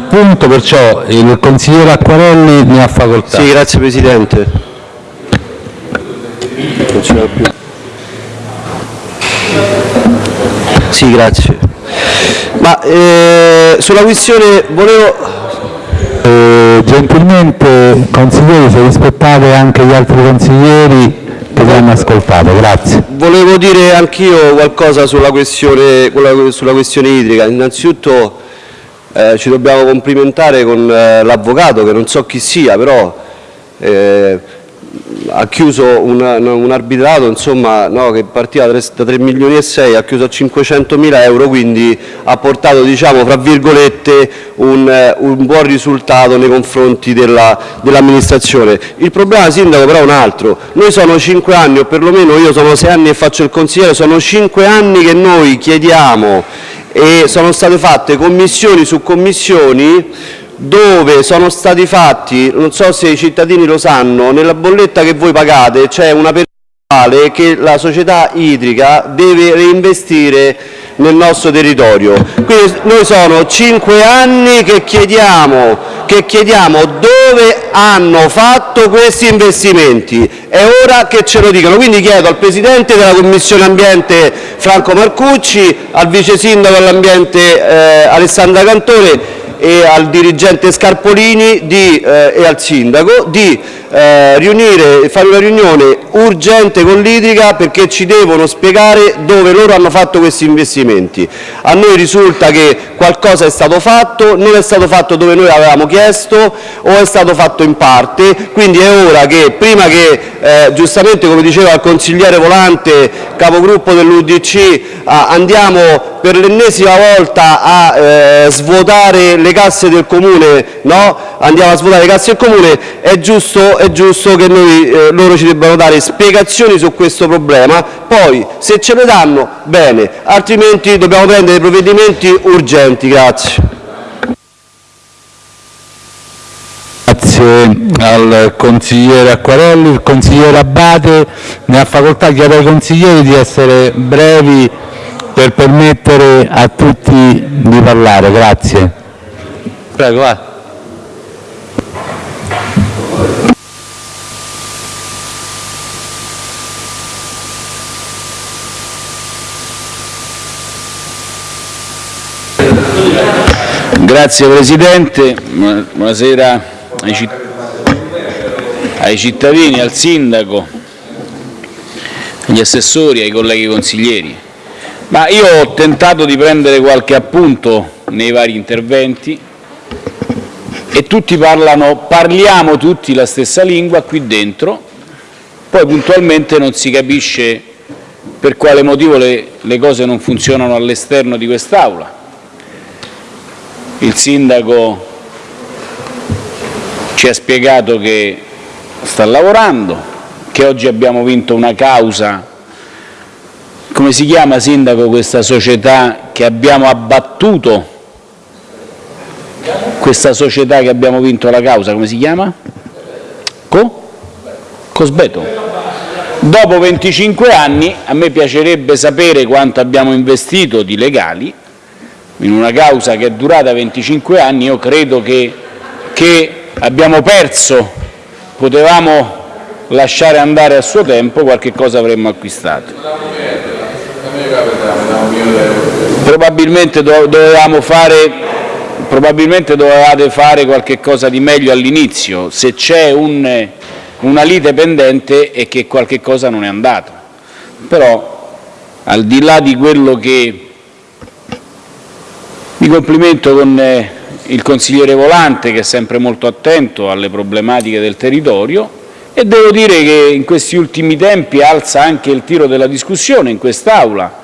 il punto, perciò il consigliere Acquarelli ne ha facoltà. Sì, grazie Presidente. Non ce più. Sì, grazie. Ma eh, sulla questione volevo... Eh, gentilmente, consiglieri, se rispettate anche gli altri consiglieri che vi hanno ascoltato, grazie. Volevo dire anch'io qualcosa sulla questione, sulla questione idrica. Innanzitutto eh, ci dobbiamo complimentare con eh, l'avvocato, che non so chi sia, però eh, ha chiuso un, un arbitrato insomma, no, che partiva da 3, da 3 milioni e 6, ha chiuso a 500 mila euro, quindi ha portato diciamo, fra virgolette, un, un buon risultato nei confronti dell'amministrazione. Dell il problema sindaco però è un altro, noi sono 5 anni, o perlomeno io sono 6 anni e faccio il consigliere, sono 5 anni che noi chiediamo e sono state fatte commissioni su commissioni dove sono stati fatti, non so se i cittadini lo sanno, nella bolletta che voi pagate c'è una percentuale che la società idrica deve reinvestire nel nostro territorio. Quindi noi sono cinque anni che chiediamo, che chiediamo dove hanno fatto questi investimenti. È ora che ce lo dicano. Quindi chiedo al Presidente della Commissione Ambiente Franco Marcucci, al Vice Sindaco all'Ambiente eh, Alessandra Cantore e al dirigente Scarpolini di, eh, e al sindaco di eh, riunire, fare una riunione urgente con l'Idrica perché ci devono spiegare dove loro hanno fatto questi investimenti. A noi risulta che qualcosa è stato fatto, non è stato fatto dove noi avevamo chiesto o è stato fatto in parte, quindi è ora che prima che eh, giustamente come diceva il consigliere Volante, capogruppo dell'UDC, andiamo per l'ennesima volta a eh, svuotare le casse del Comune, andiamo a svuotare le casse del Comune, è giusto, che eh, loro ci debbano dare spiegazioni su questo problema, poi se ce le danno bene, altrimenti dobbiamo prendere provvedimenti urgenti. Grazie. Grazie al consigliere Acquarelli. Il consigliere Abate ne ha facoltà. Chiedo ai consiglieri di essere brevi per permettere a tutti di parlare. Grazie. Prego, va. Grazie Presidente, buonasera ai cittadini, al Sindaco, agli assessori, ai colleghi consiglieri. Ma io ho tentato di prendere qualche appunto nei vari interventi e tutti parlano, parliamo tutti la stessa lingua qui dentro, poi puntualmente non si capisce per quale motivo le, le cose non funzionano all'esterno di quest'Aula. Il Sindaco ci ha spiegato che sta lavorando, che oggi abbiamo vinto una causa. Come si chiama, Sindaco, questa società che abbiamo abbattuto? Questa società che abbiamo vinto la causa, come si chiama? Co? Cosbeto. Dopo 25 anni a me piacerebbe sapere quanto abbiamo investito di legali in una causa che è durata 25 anni, io credo che, che abbiamo perso, potevamo lasciare andare a suo tempo, qualche cosa avremmo acquistato. Probabilmente dovevamo fare, probabilmente dovevate fare qualche cosa di meglio all'inizio, se c'è un, una lite pendente è che qualche cosa non è andato. Però al di là di quello che mi complimento con eh, il consigliere Volante che è sempre molto attento alle problematiche del territorio e devo dire che in questi ultimi tempi alza anche il tiro della discussione in quest'Aula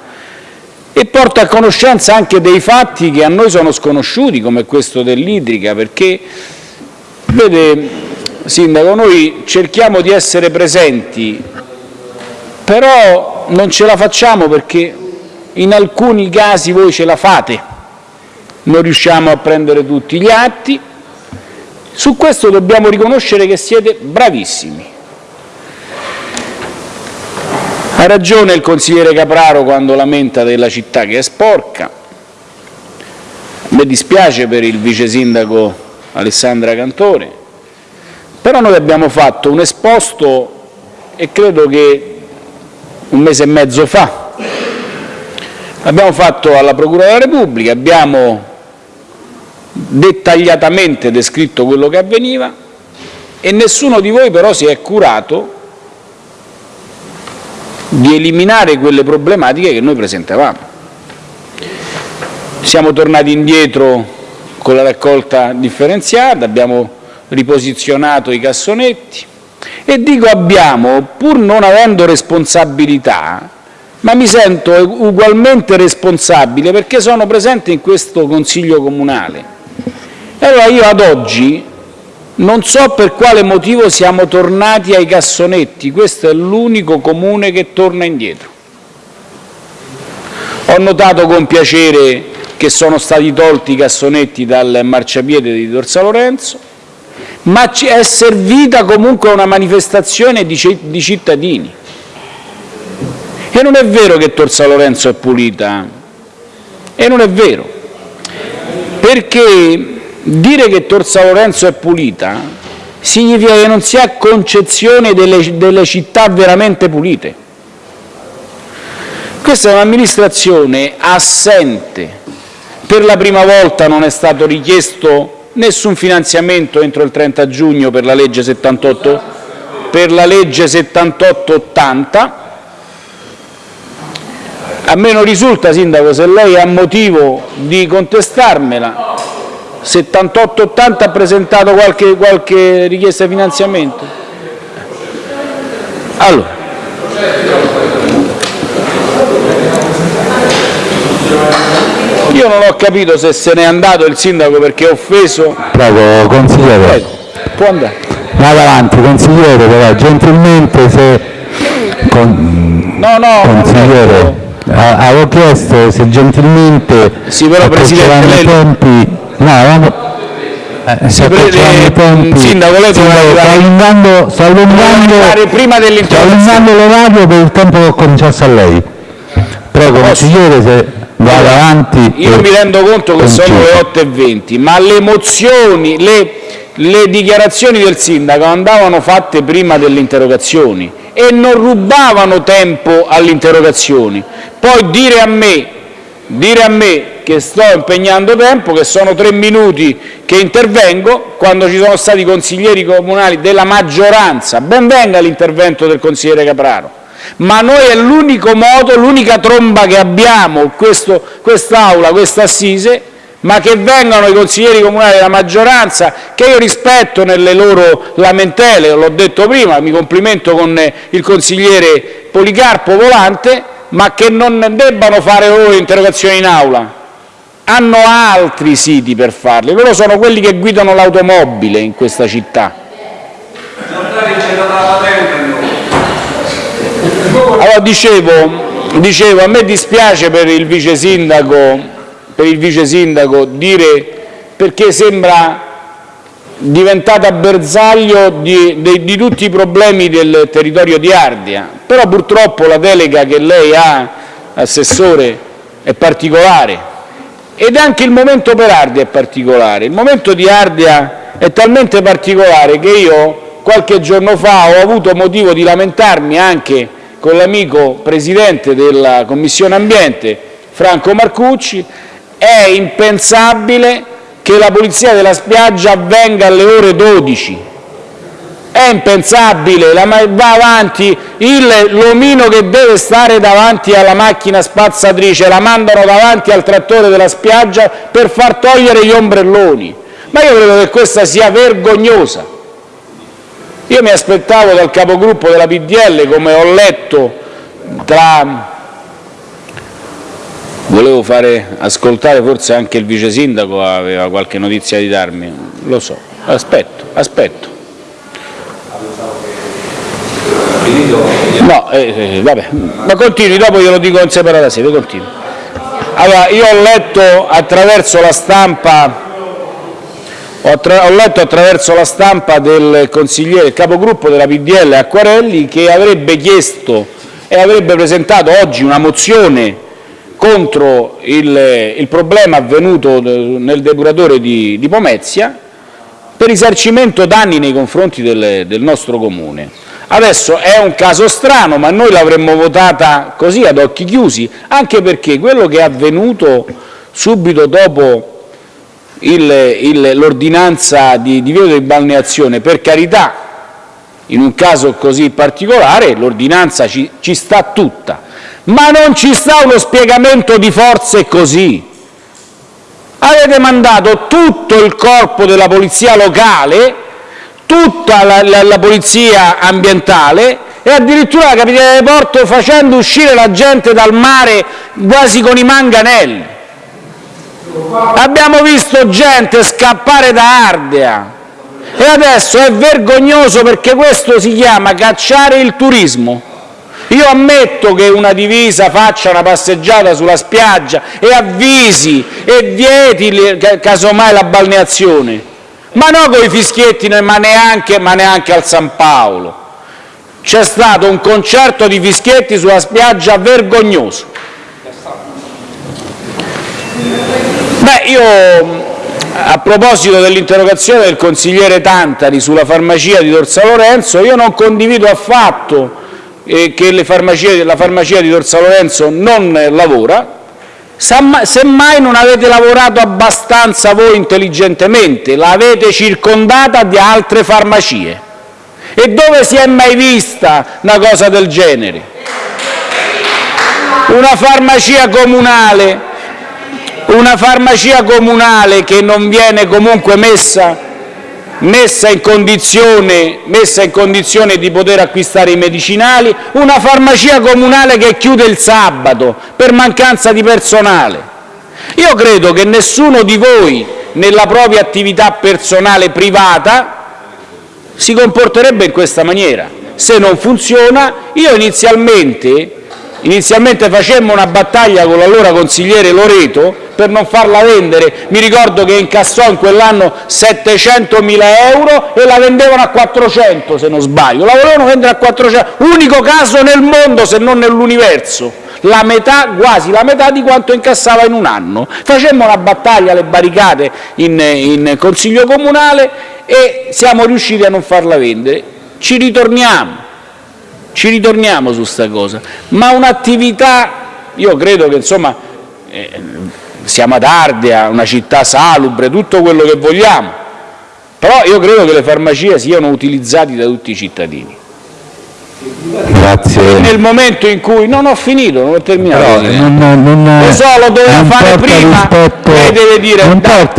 e porta a conoscenza anche dei fatti che a noi sono sconosciuti, come questo dell'idrica, perché, vede, Sindaco, noi cerchiamo di essere presenti, però non ce la facciamo perché in alcuni casi voi ce la fate, non riusciamo a prendere tutti gli atti. Su questo dobbiamo riconoscere che siete bravissimi. Ragione il consigliere Capraro quando lamenta della città che è sporca, mi dispiace per il vice sindaco Alessandra Cantore, però noi abbiamo fatto un esposto e credo che un mese e mezzo fa. L'abbiamo fatto alla Procura della Repubblica, abbiamo dettagliatamente descritto quello che avveniva e nessuno di voi però si è curato di eliminare quelle problematiche che noi presentavamo. Siamo tornati indietro con la raccolta differenziata, abbiamo riposizionato i cassonetti e dico abbiamo, pur non avendo responsabilità, ma mi sento ugualmente responsabile perché sono presente in questo Consiglio comunale. Allora io ad oggi non so per quale motivo siamo tornati ai cassonetti, questo è l'unico comune che torna indietro. Ho notato con piacere che sono stati tolti i cassonetti dal marciapiede di Dorsa Lorenzo, ma è servita comunque una manifestazione di cittadini. E non è vero che Torsa Lorenzo è pulita, e non è vero, perché dire che Torsa Lorenzo è pulita significa che non si ha concezione delle, delle città veramente pulite. Questa è un'amministrazione assente. Per la prima volta non è stato richiesto nessun finanziamento entro il 30 giugno per la legge 78, per la legge 78-80. A me non risulta, Sindaco, se lei ha motivo di contestarmela, 78-80 ha presentato qualche, qualche richiesta di finanziamento? Allora. Io non ho capito se se n'è andato il sindaco perché è offeso. Prego, consigliere. Prego, può andare. Vado avanti, consigliere, però gentilmente se... Con... No, no, consigliere. Avevo chiesto se gentilmente sì, però, Presidente, lei... tempi No, eh, si prende, tempi, sindaco, lei allungando, sto allungando, prima sto allungando l'orario per il tempo che ho cominciato a lei. Prego, consigliere, se vado avanti. Io mi rendo conto che sono le 8.20, ma le mozioni, le, le dichiarazioni del sindaco andavano fatte prima delle interrogazioni e non rubavano tempo alle interrogazioni. Poi dire a me, dire a me che sto impegnando tempo, che sono tre minuti che intervengo, quando ci sono stati consiglieri comunali della maggioranza, ben venga l'intervento del consigliere Capraro, ma noi è l'unico modo, l'unica tromba che abbiamo, quest'Aula, questa assise, ma che vengano i consiglieri comunali della maggioranza, che io rispetto nelle loro lamentele, l'ho detto prima, mi complimento con il consigliere Policarpo Volante, ma che non debbano fare loro interrogazioni in aula, hanno altri siti per farli, loro sono quelli che guidano l'automobile in questa città. Allora dicevo, dicevo, a me dispiace per il vice sindaco, per il vice sindaco dire perché sembra diventata bersaglio di, di, di, tutti i problemi del territorio di Ardia, però purtroppo la delega che lei ha, assessore, è particolare. Ed anche il momento per Ardia è particolare. Il momento di Ardia è talmente particolare che io qualche giorno fa ho avuto motivo di lamentarmi anche con l'amico presidente della Commissione Ambiente, Franco Marcucci, è impensabile che la pulizia della spiaggia avvenga alle ore 12 è impensabile, va avanti l'omino che deve stare davanti alla macchina spazzatrice, la mandano davanti al trattore della spiaggia per far togliere gli ombrelloni. Ma io credo che questa sia vergognosa. Io mi aspettavo dal capogruppo della PDL, come ho letto tra... Volevo fare ascoltare, forse anche il vice sindaco aveva qualche notizia di darmi, lo so, aspetto, aspetto. No, eh, eh, vabbè, ma continui, dopo glielo dico in separata sede, continui. Allora, io ho letto attraverso la stampa ho, letto attraverso la stampa del consigliere, il capogruppo della PDL Acquarelli che avrebbe chiesto e avrebbe presentato oggi una mozione contro il, il problema avvenuto nel depuratore di, di Pomezia per risarcimento danni nei confronti del, del nostro comune. Adesso è un caso strano, ma noi l'avremmo votata così ad occhi chiusi, anche perché quello che è avvenuto subito dopo l'ordinanza di divieto di balneazione, per carità, in un caso così particolare l'ordinanza ci, ci sta tutta, ma non ci sta uno spiegamento di forze così. Avete mandato tutto il corpo della polizia locale, tutta la, la, la polizia ambientale e addirittura la capitale di porto facendo uscire la gente dal mare quasi con i manganelli. Abbiamo visto gente scappare da Ardea e adesso è vergognoso perché questo si chiama cacciare il turismo. Io ammetto che una divisa faccia una passeggiata sulla spiaggia e avvisi e vieti casomai la balneazione, ma non con i fischietti, ma neanche, ma neanche al San Paolo. C'è stato un concerto di fischietti sulla spiaggia vergognoso. Beh, io a proposito dell'interrogazione del consigliere Tantari sulla farmacia di Tor San Lorenzo, io non condivido affatto che farmacie, la farmacia di Tor San Lorenzo non lavora, semmai non avete lavorato abbastanza voi intelligentemente, l'avete circondata di altre farmacie. E dove si è mai vista una cosa del genere? Una farmacia comunale una farmacia comunale che non viene comunque messa, messa, in condizione, di poter acquistare i medicinali, una farmacia comunale che chiude il sabato per mancanza di personale. Io credo che nessuno di voi, nella propria attività personale privata, si comporterebbe in questa maniera. Se non funziona, io inizialmente, inizialmente facemmo una battaglia con l'allora consigliere Loreto per non farla vendere. Mi ricordo che incassò in quell'anno 700.000 euro e la vendevano a 400 se non sbaglio, la volevano vendere a 400, unico caso nel mondo se non nell'universo, la metà, quasi la metà di quanto incassava in un anno. Facemmo una battaglia alle barricate in, in Consiglio Comunale e siamo riusciti a non farla vendere. Ci ritorniamo, ci ritorniamo su sta cosa, ma un'attività, io credo che insomma... Eh, siamo ad Ardea, una città salubre, tutto quello che vogliamo, però io credo che le farmacie siano utilizzate da tutti i cittadini. Grazie. Nel momento in cui non ho finito, non ho terminato. Non, non, lo so, lo doveva fare prima. Rispetto, lei deve dire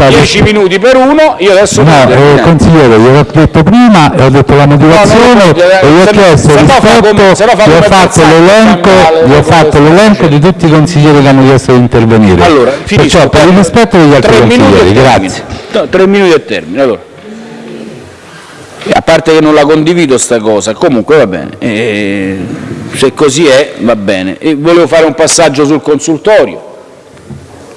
10 minuti per uno. Io adesso no, eh, consigliere, gliel'ho detto prima e ho detto la motivazione no, no, e gli ho chiesto rispetto, gli ho fatto l'elenco, gli ho fatto l'elenco di tutti i consiglieri che hanno chiesto di intervenire. Allora, finisco, Perciò per il rispetto degli altri consiglieri, grazie. No, tre minuti e termine. Allora a parte che non la condivido sta cosa, comunque va bene, eh, se così è va bene. E volevo fare un passaggio sul consultorio.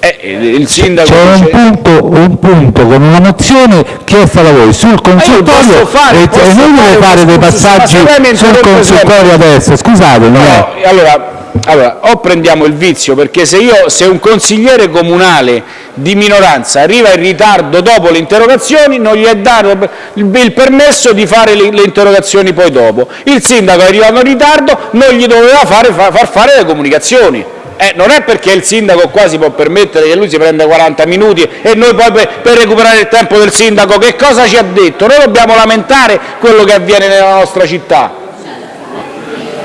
Eh, dice... un, punto, un punto con una mozione chiesta da voi sul consultorio fare, e, noi deve fare dei passaggi sul consultorio adesso, eh. allora, allora, o prendiamo il vizio, perché se, io, se un consigliere comunale di minoranza arriva in ritardo dopo le interrogazioni, non gli è dato il permesso di fare le, le interrogazioni poi dopo. Il sindaco è arrivato in ritardo, non gli doveva fare, far fare le comunicazioni. Eh, non è perché il sindaco qua si può permettere che lui si prenda 40 minuti e noi poi per, per, recuperare il tempo del sindaco che cosa ci ha detto? Noi dobbiamo lamentare quello che avviene nella nostra città.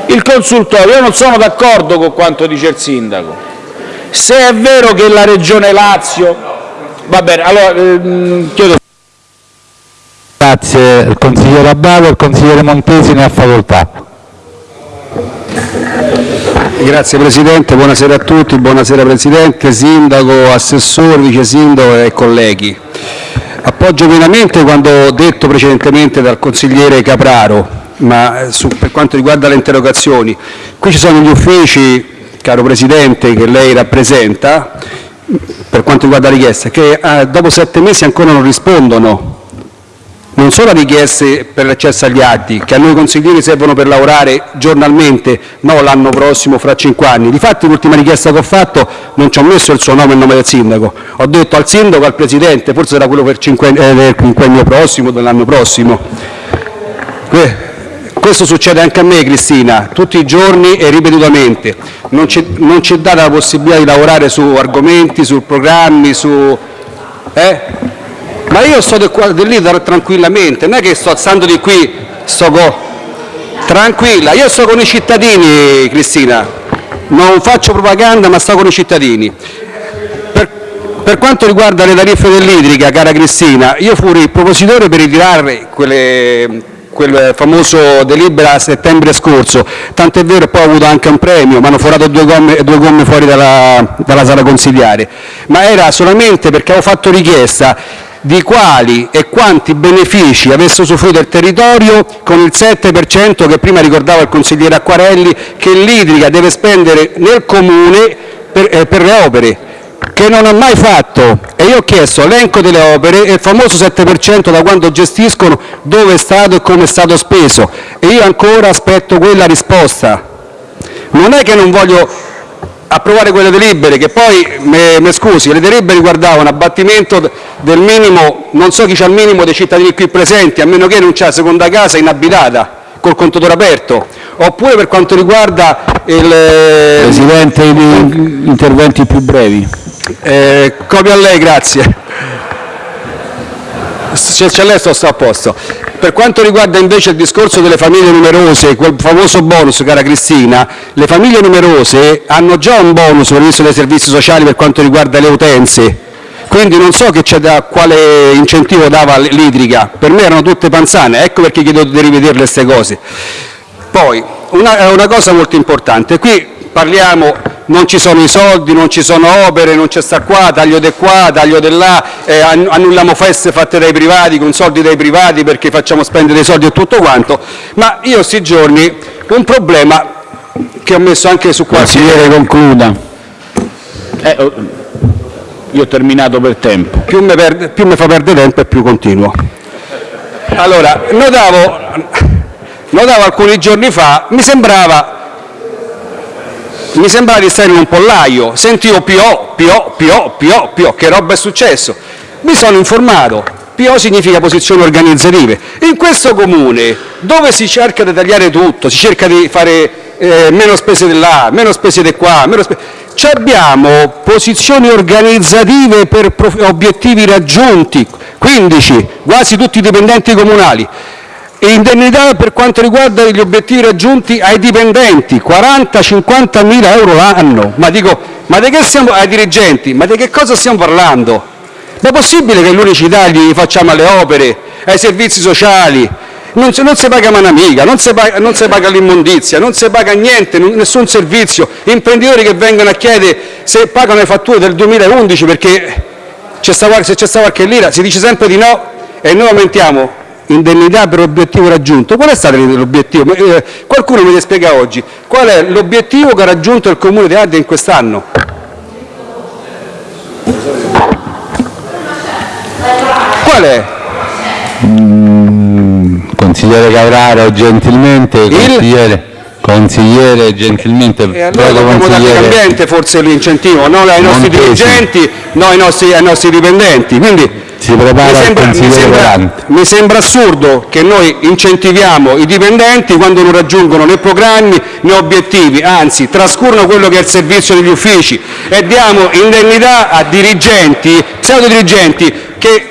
Il consultorio, io non sono d'accordo con quanto dice il sindaco. Se è vero che la Regione Lazio... Va bene, allora ehm, chiedo... Grazie, il consigliere Abbado, il consigliere Montesi ne ha facoltà. Grazie Presidente, buonasera a tutti, buonasera Presidente, Sindaco, Assessore, Vice Sindaco e colleghi. Appoggio pienamente quanto detto precedentemente dal consigliere Capraro ma eh, su, per quanto riguarda le interrogazioni, qui ci sono gli uffici, caro Presidente, che lei rappresenta, per quanto riguarda la richiesta, che eh, dopo sette mesi ancora non rispondono non solo richieste per l'accesso agli atti, che a noi consiglieri servono per lavorare giornalmente, no l'anno prossimo, fra cinque anni. Difatti l'ultima richiesta che ho fatto non ci ho messo il suo nome e il nome del sindaco, ho detto al sindaco, al presidente, forse sarà quello per cinque, eh, quinquennio prossimo, dell'anno prossimo. Questo succede anche a me, Cristina, tutti i giorni e ripetutamente. Non ci è data la possibilità di lavorare su argomenti, su programmi, su... Eh? Ma io sto di lì tranquillamente, non è che sto alzando di qui, sto co... tranquilla, io sto con i cittadini, Cristina, non faccio propaganda ma sto con i cittadini. Per, per quanto riguarda le tariffe dell'idrica, cara Cristina, io fui il propositore per ritirare quelle, quel famoso delibera a settembre scorso, tant'è vero che poi ho avuto anche un premio, mi hanno forato due gomme, due gomme fuori dalla, dalla sala consigliare, ma era solamente perché avevo fatto richiesta di quali e quanti benefici avesse usufruito il territorio con il 7 per cento che prima ricordava il consigliere Acquarelli che l'idrica deve spendere nel comune per, eh, le opere che non ha mai fatto. E io ho chiesto elenco delle opere e il famoso 7 per cento da quando gestiscono dove è stato e come è stato speso. E io ancora aspetto quella risposta. Non è che non voglio approvare quelle delibere che poi, mi scusi, le delibere riguardavano abbattimento del minimo, non so chi c'ha il minimo dei cittadini qui presenti, a meno che non c'ha seconda casa inabitata col contatore aperto, oppure per quanto riguarda il... Presidente, interventi più brevi. Eh, copia a lei, grazie. C'è lei sto, sto a posto. Per quanto riguarda invece il discorso delle famiglie numerose, quel famoso bonus, cara Cristina, le famiglie numerose hanno già un bonus previsto dai servizi sociali per quanto riguarda le utenze, quindi non so da, quale incentivo dava l'idrica, per me erano tutte panzane, ecco perché chiedo di rivederle queste cose. Poi, una, una cosa molto importante, qui parliamo non ci sono i soldi, non ci sono opere, non c'è sta qua, taglio di qua, taglio di là, eh, annulliamo feste fatte dai privati, con soldi dai privati perché facciamo spendere dei soldi e tutto quanto, ma io questi giorni un problema che ho messo anche su qualche... Consigliere, concluda. Eh, oh, io ho terminato per tempo. Più mi, perde, più mi fa perdere tempo e più continuo. Allora, notavo, notavo alcuni giorni fa, mi sembrava mi sembrava di stare in un pollaio, sentivo PO, PO, PO, PO, PO, che roba è successo? Mi sono informato, PO significa posizioni organizzative. In questo comune, dove si cerca di tagliare tutto, si cerca di fare eh, meno spese di là, meno spese di qua, meno spese... abbiamo posizioni organizzative per obiettivi raggiunti, 15, quasi tutti i dipendenti comunali indennità per quanto riguarda gli obiettivi raggiunti ai dipendenti, 40-50 mila euro l'anno. Ma di che stiamo, ai dirigenti, ma di che cosa stiamo parlando? Ma è possibile che gli unici tagli li facciamo alle opere, ai servizi sociali? Non si, paga manamica, non si paga, l'immondizia, non si paga niente, nessun servizio. Imprenditori che vengono a chiedere se pagano le fatture del 2011 perché se c'è stata qualche lira, si dice sempre di no e noi aumentiamo indennità per obiettivo raggiunto. Qual è stato l'obiettivo? Eh, qualcuno mi spiega oggi qual è l'obiettivo che ha raggiunto il Comune di Ardea in quest'anno? Qual è? Mm, consigliere Cavraro, gentilmente, il... consigliere, consigliere gentilmente, e allora dobbiamo dare cambiente forse l'incentivo, non ai nostri Montesi. dirigenti, non ai nostri, ai nostri dipendenti. Quindi, si prepara mi sembra, mi, sembra, mi sembra, assurdo che noi incentiviamo i dipendenti quando non raggiungono né programmi né obiettivi, anzi trascurano quello che è il servizio degli uffici e diamo indennità a dirigenti, pseudo dirigenti che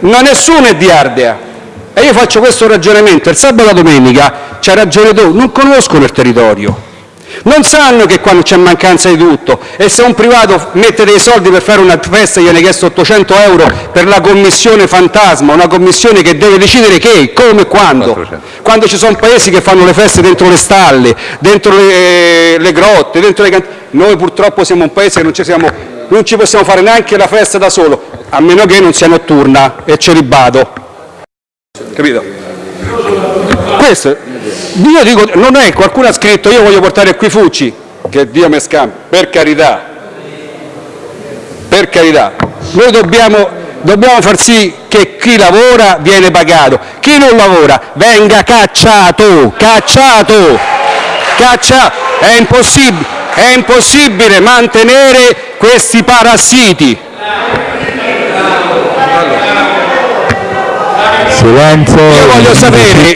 non nessuno è di Ardea. E io faccio questo ragionamento, il sabato e la domenica c'ha ragione tu, non conoscono il territorio non sanno che quando c'è mancanza di tutto e se un privato mette dei soldi per fare una festa gli viene chiesto 800 euro per la commissione fantasma, una commissione che deve decidere che, come e quando. Quando ci sono paesi che fanno le feste dentro le stalle, dentro le, le grotte, dentro le cantine. Noi purtroppo siamo un paese che non ci, siamo, non ci possiamo fare neanche la festa da solo, a meno che non sia notturna e ce li bado. Capito? Questo io dico, non è, qualcuno ha scritto io voglio portare qui Fucci, che Dio mi scampi, per carità, per carità, noi dobbiamo, Dobbiamo far sì che chi lavora viene pagato, chi non lavora venga cacciato, cacciato, cacciato. È impossibile, è impossibile mantenere questi parassiti. Silenzio, Io voglio sapere-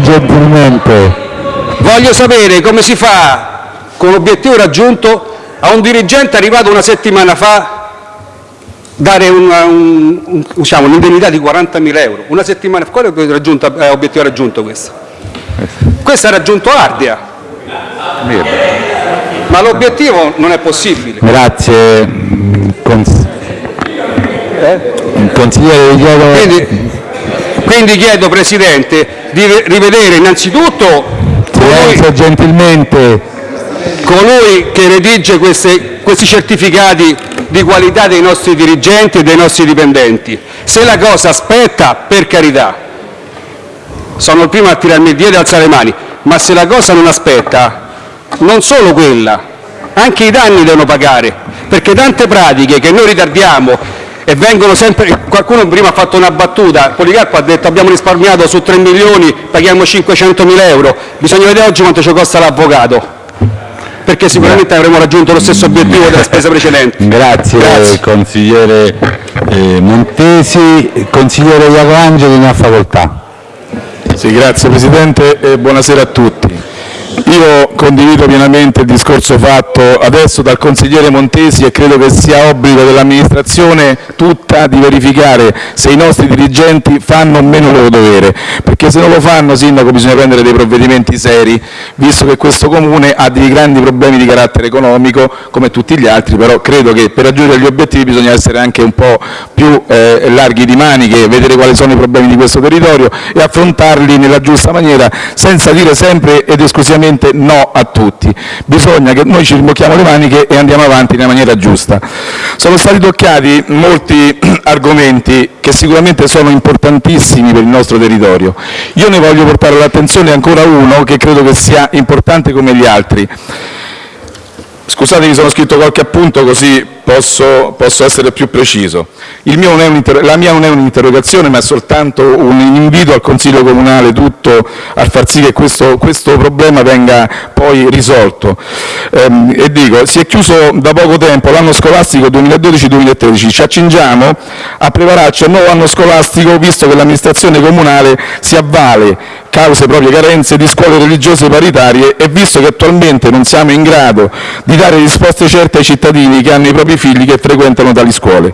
gentilmente. Voglio sapere come si fa con l'obiettivo raggiunto a un dirigente arrivato una settimana fa dare una- un- un- diciamo, un'indennità di 40.000 euro. Una settimana fa, quale è raggiunto- è obiettivo raggiunto questo? Questo ha raggiunto Ardea, ma l'obiettivo non è possibile. Grazie. mm, cons- Consigliere, vi chiedo... Quindi, quindi chiedo, Presidente, di rivedere innanzitutto colui, Silenzio gentilmente. colui che redige questi certificati di qualità dei nostri dirigenti e dei nostri dipendenti. Se la cosa aspetta, per carità, sono il primo a tirarmi il dietro e alzare le mani, ma se la cosa non aspetta, non solo quella, anche i danni devono pagare, perché tante pratiche che noi ritardiamo. Qualcuno prima ha fatto una battuta, Policarpo ha detto abbiamo risparmiato su 3 milioni, paghiamo 500 mila euro, bisogna vedere oggi quanto ci costa l'avvocato, perché sicuramente avremo raggiunto lo stesso obiettivo della spesa precedente. Grazie, Grazie. consigliere eh, Montesi. Consigliere Iaco Angeli, ne ha facoltà. Sì, grazie Presidente e buonasera a tutti. Io condivido pienamente il discorso fatto adesso dal consigliere Montesi e credo che sia obbligo dell'amministrazione tutta di verificare se i nostri dirigenti fanno o meno il loro dovere, perché se non lo fanno, Sindaco, bisogna prendere dei provvedimenti seri, visto che questo Comune ha dei grandi problemi di carattere economico, come tutti gli altri, però credo che per raggiungere gli obiettivi bisogna essere anche un po' più eh, larghi di maniche, vedere quali sono i problemi di questo territorio e affrontarli nella giusta maniera, senza dire sempre ed esclusivamente no a tutti. Bisogna che noi ci rimocchiamo le maniche e andiamo avanti nella maniera giusta. Sono stati toccati molti argomenti che sicuramente sono importantissimi per il nostro territorio. Io ne voglio portare all'attenzione ancora uno che credo che sia importante come gli altri. Scusate, mi sono scritto qualche appunto così posso, posso essere più preciso. La mia non è un'interrogazione, ma è soltanto un invito al Consiglio Comunale tutto a far sì che questo, questo problema venga poi risolto. Ehm, e dico, si è chiuso da poco tempo l'anno scolastico 2012-2013, ci accingiamo a prepararci al nuovo anno scolastico visto che l'amministrazione comunale si avvale cause proprie carenze di scuole religiose paritarie e visto che attualmente non siamo in grado di dare risposte certe ai cittadini che hanno i propri figli che frequentano tali scuole.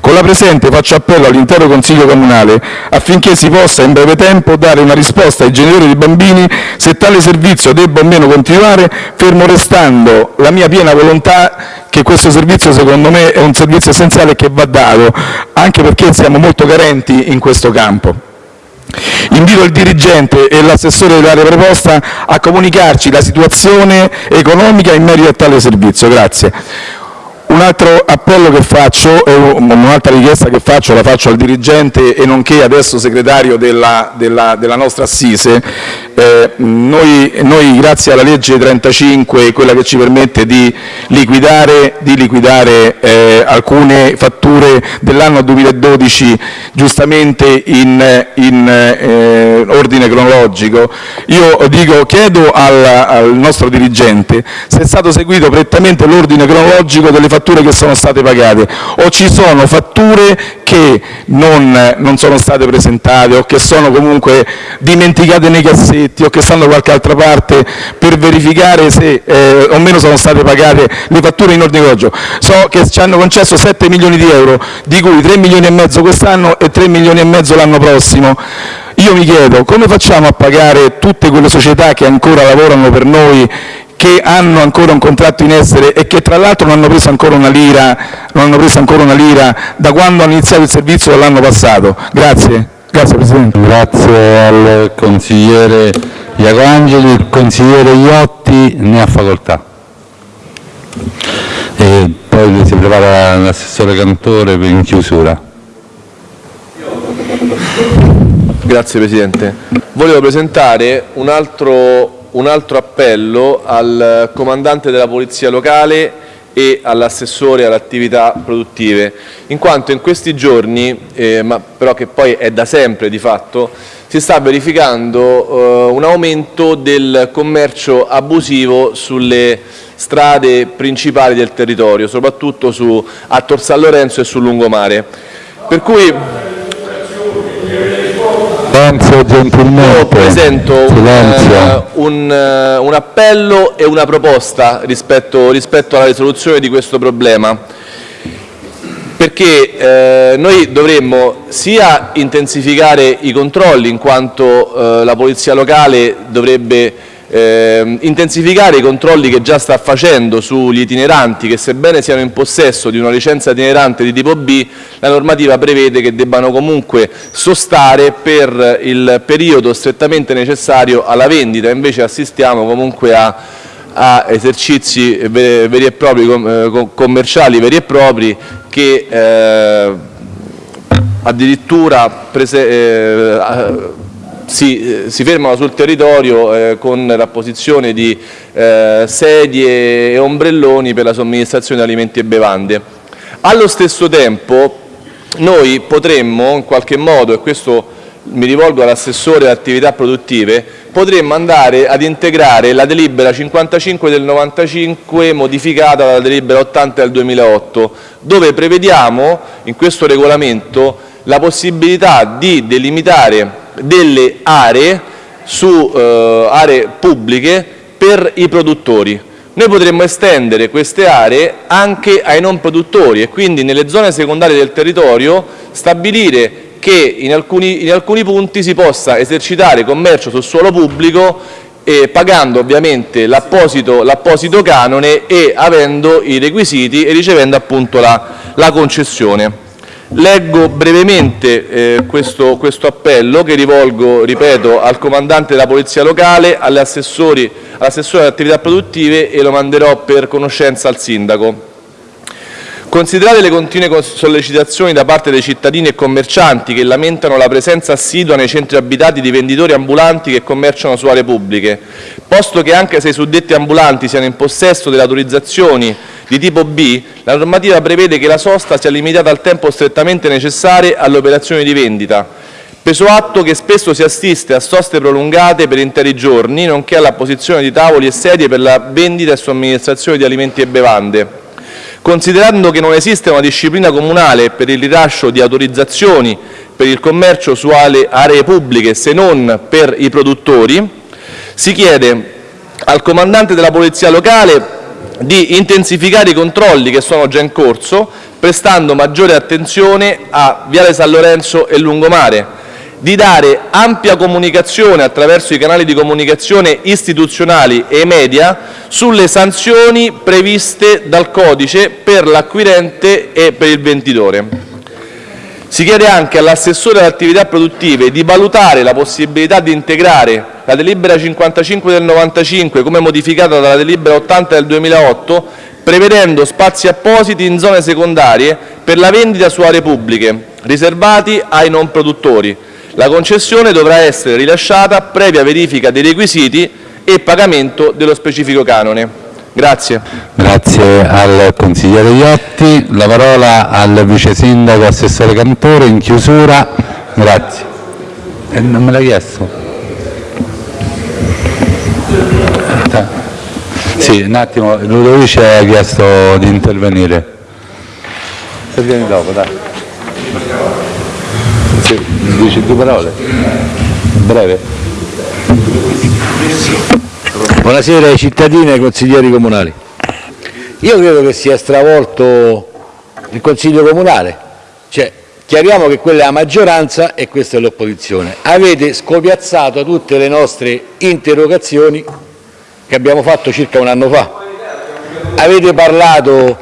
Con la presente faccio appello all'intero Consiglio Comunale affinché si possa in breve tempo dare una risposta ai genitori dei bambini se tale servizio debba o meno continuare, fermo restando la mia piena volontà che questo servizio secondo me è un servizio essenziale che va dato, anche perché siamo molto carenti in questo campo. Invito il dirigente e l'assessore dell'area preposta a comunicarci la situazione economica in merito a tale servizio. Grazie. Un altro appello che faccio, un'altra richiesta che faccio, la faccio al dirigente e nonché adesso segretario della, della, della nostra Assise. Eh, noi, grazie alla legge 35, quella che ci permette di liquidare, eh, alcune fatture dell'anno 2012 giustamente in, eh, ordine cronologico, io chiedo al, nostro dirigente se è stato seguito prettamente l'ordine cronologico delle fatture che sono state pagate o ci sono fatture che non sono state presentate o che sono comunque dimenticate nei cassetti o che stanno da qualche altra parte per verificare se eh, o meno sono state pagate le fatture in ordine cronologico. So che ci hanno concesso 7 milioni di euro, di cui 3 milioni e mezzo quest'anno e 3 milioni e mezzo l'anno prossimo. Io mi chiedo come facciamo a pagare tutte quelle società che ancora lavorano per noi che hanno ancora un contratto in essere e che tra l'altro non hanno preso ancora una lira, da quando hanno iniziato il servizio dall'anno passato. Grazie. Grazie Presidente. Grazie al consigliere Iaco Angeli. Il consigliere Iotti ne ha facoltà. E poi si prepara l'assessore Cantore per in chiusura. Grazie Presidente. Volevo presentare un altro, un altro appello al comandante della Polizia Locale e all'assessore alle attività produttive, in quanto in questi giorni, eh, ma però che poi è da sempre di fatto, si sta verificando eh, un aumento del commercio abusivo sulle strade principali del territorio, soprattutto su, a Tor San Lorenzo e sul lungomare. Per cui Silenzio gentilmente. io presento un, eh, un, eh, un appello e una proposta rispetto, rispetto alla risoluzione di questo problema perché eh, noi dovremmo sia intensificare i controlli in quanto eh, la polizia locale dovrebbe eh, intensificare i controlli che già sta facendo sugli itineranti che sebbene siano in possesso di una licenza itinerante di tipo B la normativa prevede che debbano comunque sostare per il periodo strettamente necessario alla vendita. Invece assistiamo comunque a a esercizi ve- veri e propri, eh, co- commerciali veri e propri che eh, addirittura prese- eh, si, eh, si fermano sul territorio eh, con la posizione di eh, sedie e ombrelloni per la somministrazione di alimenti e bevande. Allo stesso tempo noi potremmo in qualche modo, e questo mi rivolgo all'assessore alle attività produttive, potremmo andare ad integrare la delibera 55 del 95 modificata dalla delibera 80 del 2008, dove prevediamo in questo regolamento la possibilità di delimitare delle aree su eh, aree pubbliche per i produttori. Noi potremmo estendere queste aree anche ai non produttori e quindi nelle zone secondarie del territorio stabilire che in alcuni, in alcuni punti si possa esercitare commercio sul suolo pubblico eh, pagando ovviamente l'apposito, canone e avendo i requisiti e ricevendo appunto la, la concessione. Leggo brevemente eh, questo, questo appello che rivolgo, ripeto, al comandante della Polizia Locale, all'assessore alle attività produttive e lo manderò per conoscenza al Sindaco. Considerate le continue sollecitazioni da parte dei cittadini e commercianti che lamentano la presenza assidua nei centri abitati di venditori ambulanti che commerciano su aree pubbliche, posto che anche se i suddetti ambulanti siano in possesso delle autorizzazioni di tipo B, la normativa prevede che la sosta sia limitata al tempo strettamente necessario alle operazioni di vendita, preso atto che spesso si assiste a soste prolungate per interi giorni, nonché alla posizione di tavoli e sedie per la vendita e somministrazione di alimenti e bevande. Considerando che non esiste una disciplina comunale per il rilascio di autorizzazioni per il commercio su aree pubbliche se non per i produttori, si chiede al comandante della polizia locale di intensificare i controlli che sono già in corso, prestando maggiore attenzione a Viale San Lorenzo e Lungomare, di dare ampia comunicazione attraverso i canali di comunicazione istituzionali e media sulle sanzioni previste dal codice per l'acquirente e per il venditore. Si chiede anche all'assessore alle attività produttive di valutare la possibilità di integrare la delibera 55 del 95 come modificata dalla delibera 80 del 2008 prevedendo spazi appositi in zone secondarie per la vendita su aree pubbliche riservati ai non produttori. La concessione dovrà essere rilasciata previa verifica dei requisiti e pagamento dello specifico canone. Grazie. Grazie al consigliere Iotti. La parola al vice sindaco assessore Cantore in chiusura. Grazie. Eh, non me l'ha chiesto? Sì, un attimo, Ludovice ha chiesto di intervenire. Se vieni dopo, dai. Sì, dici due parole. Breve. Buonasera ai cittadini e ai consiglieri comunali. Io credo che sia stravolto il Consiglio Comunale, cioè chiariamo che quella è la maggioranza e questa è l'opposizione. Avete scopiazzato tutte le nostre interrogazioni che abbiamo fatto circa un anno fa. Avete parlato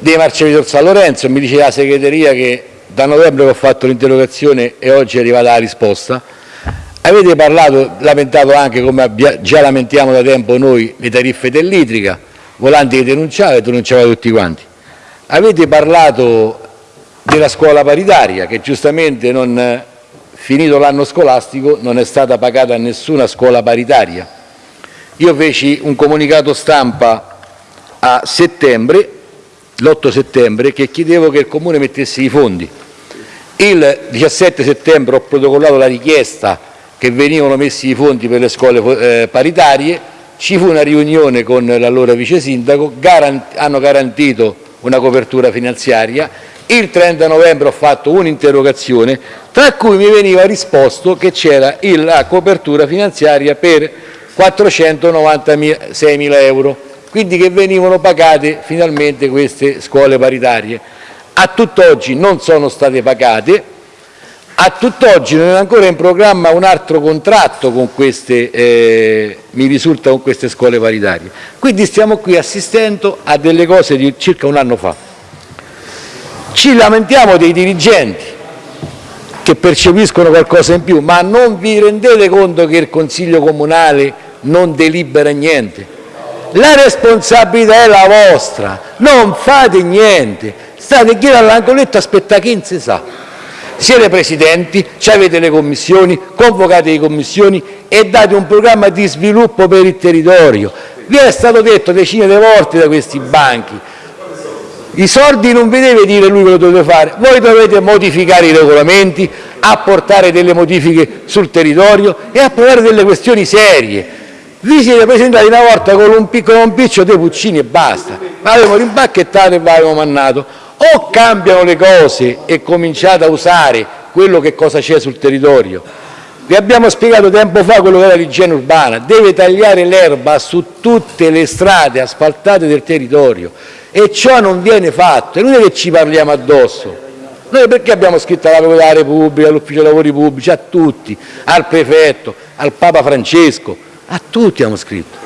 dei marciapiedi di Tor San Lorenzo, mi dice la segreteria che da novembre che ho fatto l'interrogazione e oggi è arrivata la risposta. Avete parlato, lamentato anche, come già lamentiamo da tempo noi, le tariffe dell'idrica, Volanti che denunciava e denunciava tutti quanti. Avete parlato della scuola paritaria, che giustamente non, finito l'anno scolastico non è stata pagata a nessuna scuola paritaria. Io feci un comunicato stampa a settembre l'8 settembre che chiedevo che il Comune mettesse i fondi. Il 17 settembre ho protocollato la richiesta che venivano messi i fondi per le scuole eh, paritarie, ci fu una riunione con l'allora vice sindaco, garant hanno garantito una copertura finanziaria, il 30 novembre ho fatto un'interrogazione tra cui mi veniva risposto che c'era la copertura finanziaria per 496 mila euro, quindi che venivano pagate finalmente queste scuole paritarie. A tutt'oggi non sono state pagate, a tutt'oggi non è ancora in programma un altro contratto con queste, eh, mi risulta, con queste scuole paritarie. Quindi stiamo qui assistendo a delle cose di circa un anno fa. Ci lamentiamo dei dirigenti che percepiscono qualcosa in più, ma non vi rendete conto che il Consiglio Comunale non delibera niente? La responsabilità è la vostra, non fate niente, state qui all'angoletto a aspettare chi non si sa. Siete presidenti, avete le commissioni, convocate le commissioni e date un programma di sviluppo per il territorio. Vi è stato detto decine di volte da questi banchi, i soldi non vi deve dire lui quello dovete fare, voi dovete modificare i regolamenti, apportare delle modifiche sul territorio e approvare delle questioni serie. Vi siete presentati una volta con un piccolo un piccio dei puccini e basta, avevamo rimbacchettato e avevamo mannato. O cambiano le cose e cominciate a usare quello che cosa c'è sul territorio. Vi abbiamo spiegato tempo fa quello che era l'igiene urbana, deve tagliare l'erba su tutte le strade asfaltate del territorio e ciò non viene fatto, è inutile che ci parliamo addosso. Noi perché abbiamo scritto alla Procura della Repubblica, all'Ufficio Lavori Pubblici, a tutti, al Prefetto, al Papa Francesco, a tutti abbiamo scritto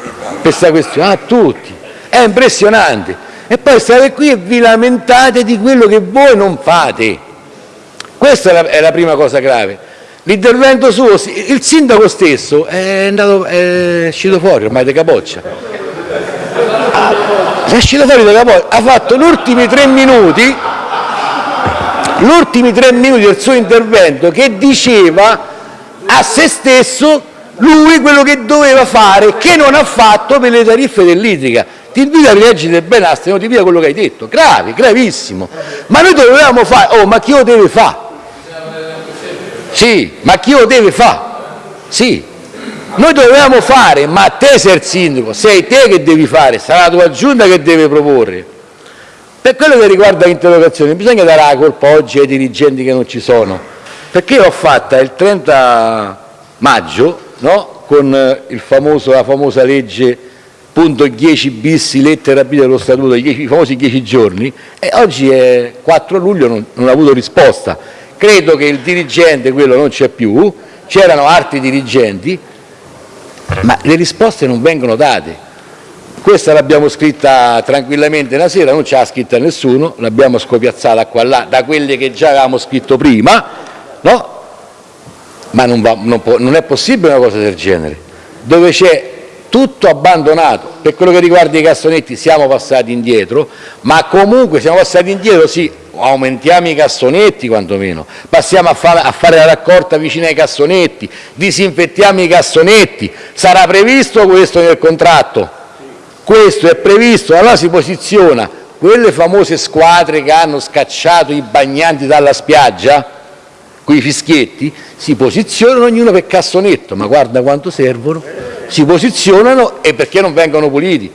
questa questione, a tutti. È impressionante. E poi state qui e vi lamentate di quello che voi non fate. Questa è la, è la prima cosa grave. L'intervento suo, il sindaco stesso è, andato, è uscito fuori ormai di capoccia è uscito fuori da capo, ha fatto gli ultimi tre minuti gli ultimi tre minuti del suo intervento che diceva a se stesso lui quello che doveva fare, che non ha fatto per le tariffe dell'idrica. Ti invito a rileggere bene la stenotivia quello che hai detto, grave, gravissimo. Ma noi dovevamo fare, oh ma chi lo deve fare? Sì, ma chi lo deve fare? Sì, noi dovevamo fare, ma te sei il sindaco, sei te che devi fare, sarà la tua giunta che deve proporre. Per quello che riguarda l'interrogazione, bisogna dare la colpa oggi ai dirigenti che non ci sono, perché l'ho fatta il 30 maggio no? con famoso, la famosa legge punto 10 bis lettera B dello statuto, i famosi 10 giorni, e oggi è 4 luglio, non, non ha avuto risposta. Credo che il dirigente, quello non c'è più, c'erano altri dirigenti, ma le risposte non vengono date. Questa l'abbiamo scritta tranquillamente una sera, non ce l'ha scritta nessuno, l'abbiamo scopiazzata qua là da quelle che già avevamo scritto prima, no? Ma non, va, non, può, non è possibile una cosa del genere, dove c'è tutto abbandonato. Per quello che riguarda i cassonetti siamo passati indietro, ma comunque siamo passati indietro, sì, aumentiamo i cassonetti quantomeno, passiamo a, fa a fare la raccolta vicino ai cassonetti, disinfettiamo i cassonetti, sarà previsto questo nel contratto? Questo è previsto, allora si posiziona quelle famose squadre che hanno scacciato i bagnanti dalla spiaggia, quei fischietti, si posizionano ognuno per cassonetto, ma guarda quanto servono, si posizionano e perché non vengono puliti.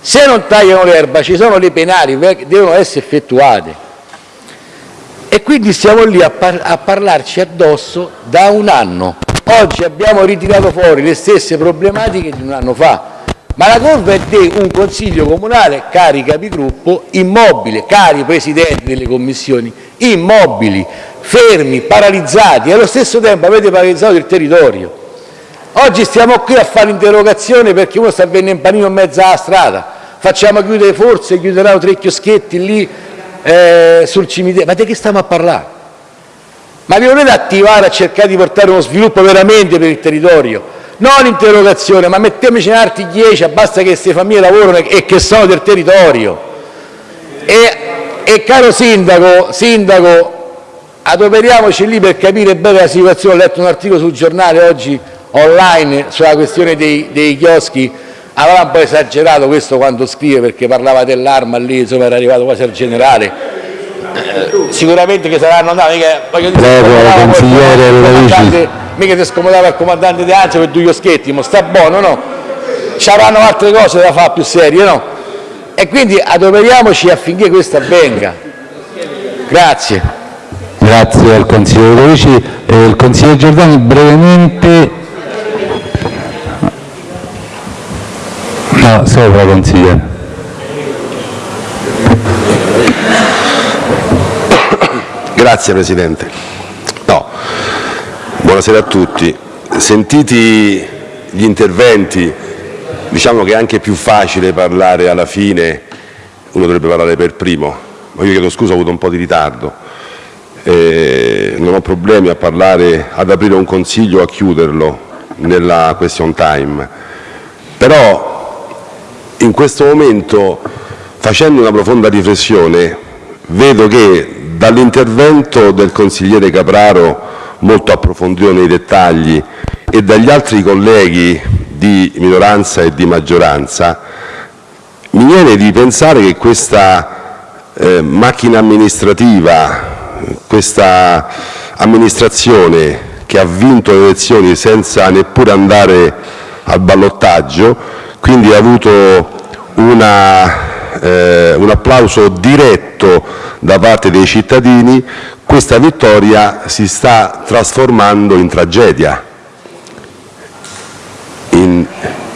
Se non tagliano l'erba ci sono le penali, devono essere effettuate. E quindi stiamo lì a, par a parlarci addosso da un anno. Oggi abbiamo ritirato fuori le stesse problematiche di un anno fa, ma la colpa è di un consiglio comunale, cari capigruppo, immobile, cari presidenti delle commissioni, immobili, fermi, paralizzati e allo stesso tempo avete paralizzato il territorio. Oggi stiamo qui a fare l'interrogazione perché uno sta venendo in panino in mezzo alla strada, facciamo chiudere forse, chiuderanno tre chioschetti lì eh, sul cimitero, ma di che stiamo a parlare? Ma vi volete attivare a cercare di portare uno sviluppo veramente per il territorio? Non interrogazione, ma mettiamoci in altri dieci, basta che queste famiglie lavorano e che sono del territorio. E, e caro sindaco, sindaco, adoperiamoci lì per capire bene la situazione. Ho letto un articolo sul giornale oggi online sulla questione dei, dei chioschi avrà un po' esagerato questo quando scrive perché parlava dell'arma lì, insomma era arrivato quasi al generale. Eh, sicuramente che saranno andati, mica, voglio dire, Prego, il consigliere comandante- Lovici. mica ti scomodava il comandante di Anzio per due chioschetti, ma sta buono, no? Ci avranno altre cose da fare più serie, no? E quindi adoperiamoci affinché questo avvenga. Grazie. Grazie al consigliere Lovici. Eh, il consigliere Giordani brevemente... No, sopra consigliere. Grazie Presidente. No. Buonasera a tutti. Sentiti gli interventi, diciamo che è anche più facile parlare alla fine, uno dovrebbe parlare per primo, ma io chiedo scusa, ho avuto un po' di ritardo. Eh, non ho problemi a parlare, ad aprire un consiglio o a chiuderlo nella question time, però in questo momento, facendo una profonda riflessione, vedo che dall'intervento del consigliere Capraro, molto approfondito nei dettagli, e dagli altri colleghi di minoranza e di maggioranza, mi viene di pensare che questa eh, macchina amministrativa, questa amministrazione che ha vinto le elezioni senza neppure andare al ballottaggio, quindi ha avuto una, eh, un applauso diretto da parte dei cittadini, questa vittoria si sta trasformando in tragedia. In,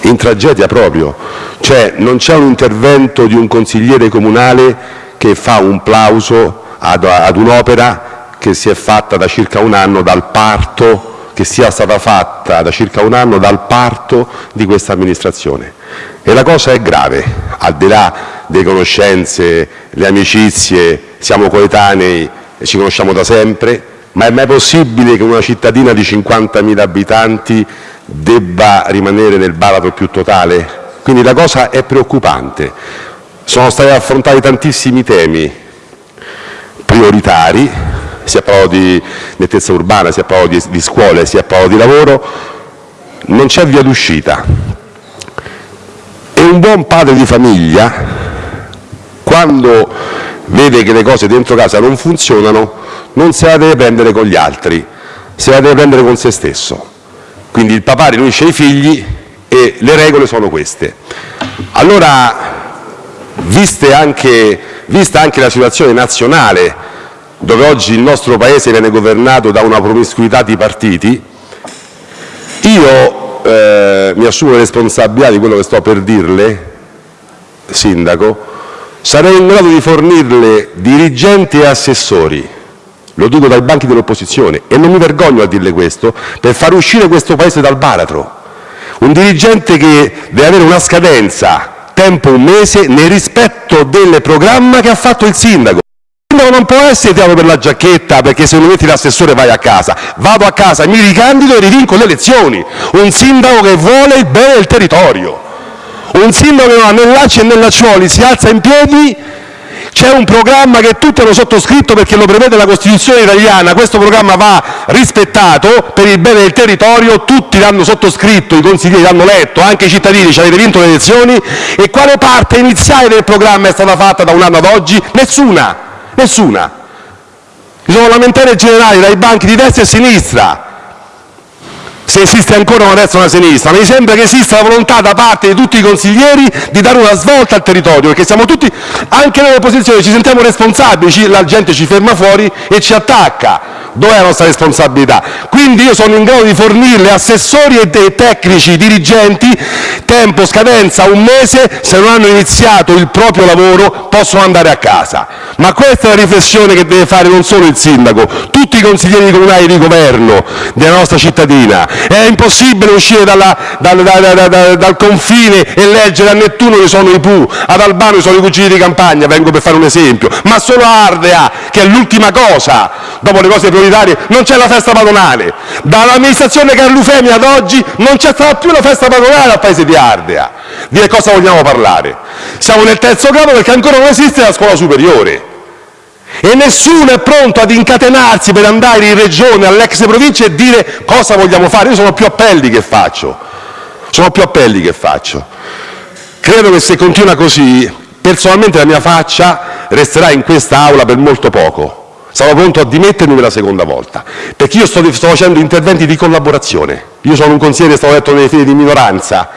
in tragedia proprio, cioè non c'è un intervento di un consigliere comunale che fa un plauso ad, ad un'opera che si è fatta da circa un anno dal parto, che sia stata fatta da circa un anno dal parto di questa amministrazione. E la cosa è grave, al di là delle conoscenze, le amicizie, siamo coetanei e ci conosciamo da sempre, ma è mai possibile che una cittadina di 50.000 abitanti debba rimanere nel baratro più totale? Quindi la cosa è preoccupante. Sono stati affrontati tantissimi temi prioritari, si è parlato di nettezza urbana, si è parlato di, di scuole, si è parlato di lavoro, non c'è via d'uscita. E un buon padre di famiglia, quando vede che le cose dentro casa non funzionano, non se la deve prendere con gli altri, se la deve prendere con se stesso. Quindi il papà riunisce i figli e le regole sono queste. Allora, anche, vista anche la situazione nazionale, dove oggi il nostro Paese viene governato da una promiscuità di partiti, io eh, mi assumo responsabilità di quello che sto per dirle, Sindaco, sarei in grado di fornirle dirigenti e assessori, lo dico dai banchi dell'opposizione, e non mi vergogno a dirle questo, per far uscire questo Paese dal baratro. Un dirigente che deve avere una scadenza, tempo un mese, nel rispetto del programma che ha fatto il sindaco. Sindaco non può essere tirato per la giacchetta perché se non metti l'assessore vai a casa. Vado a casa, mi ricandido e rivinco le elezioni. Un sindaco che vuole il bene del territorio. Un sindaco che non ha né lacci né lacciuoli, si alza in piedi c'è un programma che tutti hanno sottoscritto perché lo prevede la Costituzione italiana, questo programma va rispettato per il bene del territorio, tutti l'hanno sottoscritto, i consiglieri l'hanno letto, anche i cittadini, ci avete vinto le elezioni, e quale parte iniziale del programma è stata fatta da un anno ad oggi? Nessuna, nessuna. Ci sono lamentele generali dai banchi di destra e sinistra, se esiste ancora una destra e una sinistra, mi sembra che esista la volontà da parte di tutti i consiglieri di dare una svolta al territorio, perché siamo tutti, anche nell'opposizione, ci sentiamo responsabili, ci- la gente ci ferma fuori e ci attacca. Dov'è la nostra responsabilità? Quindi io sono in grado di fornirle assessori e dei tecnici, dirigenti, tempo, scadenza, un mese, se non hanno iniziato il proprio lavoro possono andare a casa. Ma questa è la riflessione che deve fare non solo il sindaco, tutti i consiglieri comunali di governo della nostra cittadina. È impossibile uscire dal confine e leggere a Nettuno che sono i Pooh, ad Albano che sono i cugini di campagna, vengo per fare un esempio, ma solo a Ardea, che è l'ultima cosa, dopo le cose prioritarie, non c'è la festa padronale. Dall'amministrazione Carlufemi ad oggi non c'è stata più la festa padronale al paese di Ardea. Di che cosa vogliamo parlare? Siamo nel terzo grado perché ancora non esiste la scuola superiore e nessuno è pronto ad incatenarsi per andare in regione, all'ex provincia e dire cosa vogliamo fare. Io sono più appelli che faccio, che. Credo che se continua così, personalmente la mia faccia resterà in questa Aula per molto poco. Sarò pronto a dimettermi per la seconda volta, perché io sto, facendo interventi di collaborazione. Io sono un consigliere, stato eletto nelle file di minoranza,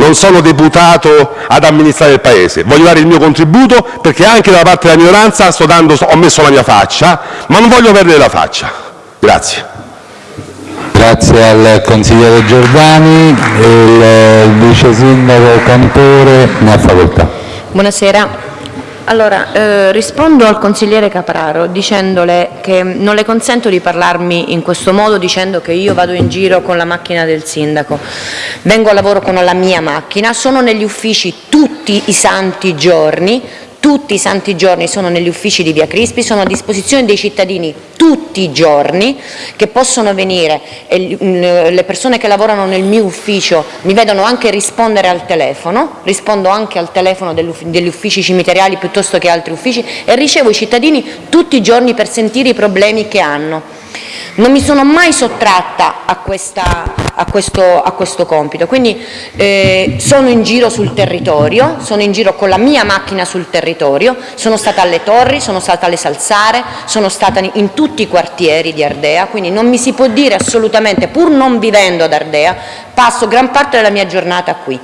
non sono deputato ad amministrare il Paese. Voglio dare il mio contributo perché anche da parte della minoranza sto dando, ho messo la mia faccia, ma non voglio perdere la faccia. Grazie. Grazie al consigliere Giordani. Il vice sindaco Cantore ne ha facoltà. Buonasera. Allora, eh, rispondo al consigliere Capraro dicendole che non le consento di parlarmi in questo modo dicendo che io vado in giro con la macchina del sindaco. Vengo a lavoro con la mia macchina, sono negli uffici tutti i santi giorni, tutti i santi giorni sono negli uffici di Via Crispi, sono a disposizione dei cittadini tutti i giorni che possono venire e mm, le persone che lavorano nel mio ufficio mi vedono anche rispondere al telefono, rispondo anche al telefono degli uffici cimiteriali piuttosto che altri uffici e ricevo i cittadini tutti i giorni per sentire i problemi che hanno. Non mi sono mai sottratta a, questa, a, questo, a questo, compito, quindi eh, sono in giro sul territorio, sono in giro con la mia macchina sul territorio, sono stata alle Torri, sono stata alle Salsare, sono stata in tutti i quartieri di Ardea, quindi non mi si può dire assolutamente, pur non vivendo ad Ardea, passo gran parte della mia giornata qui.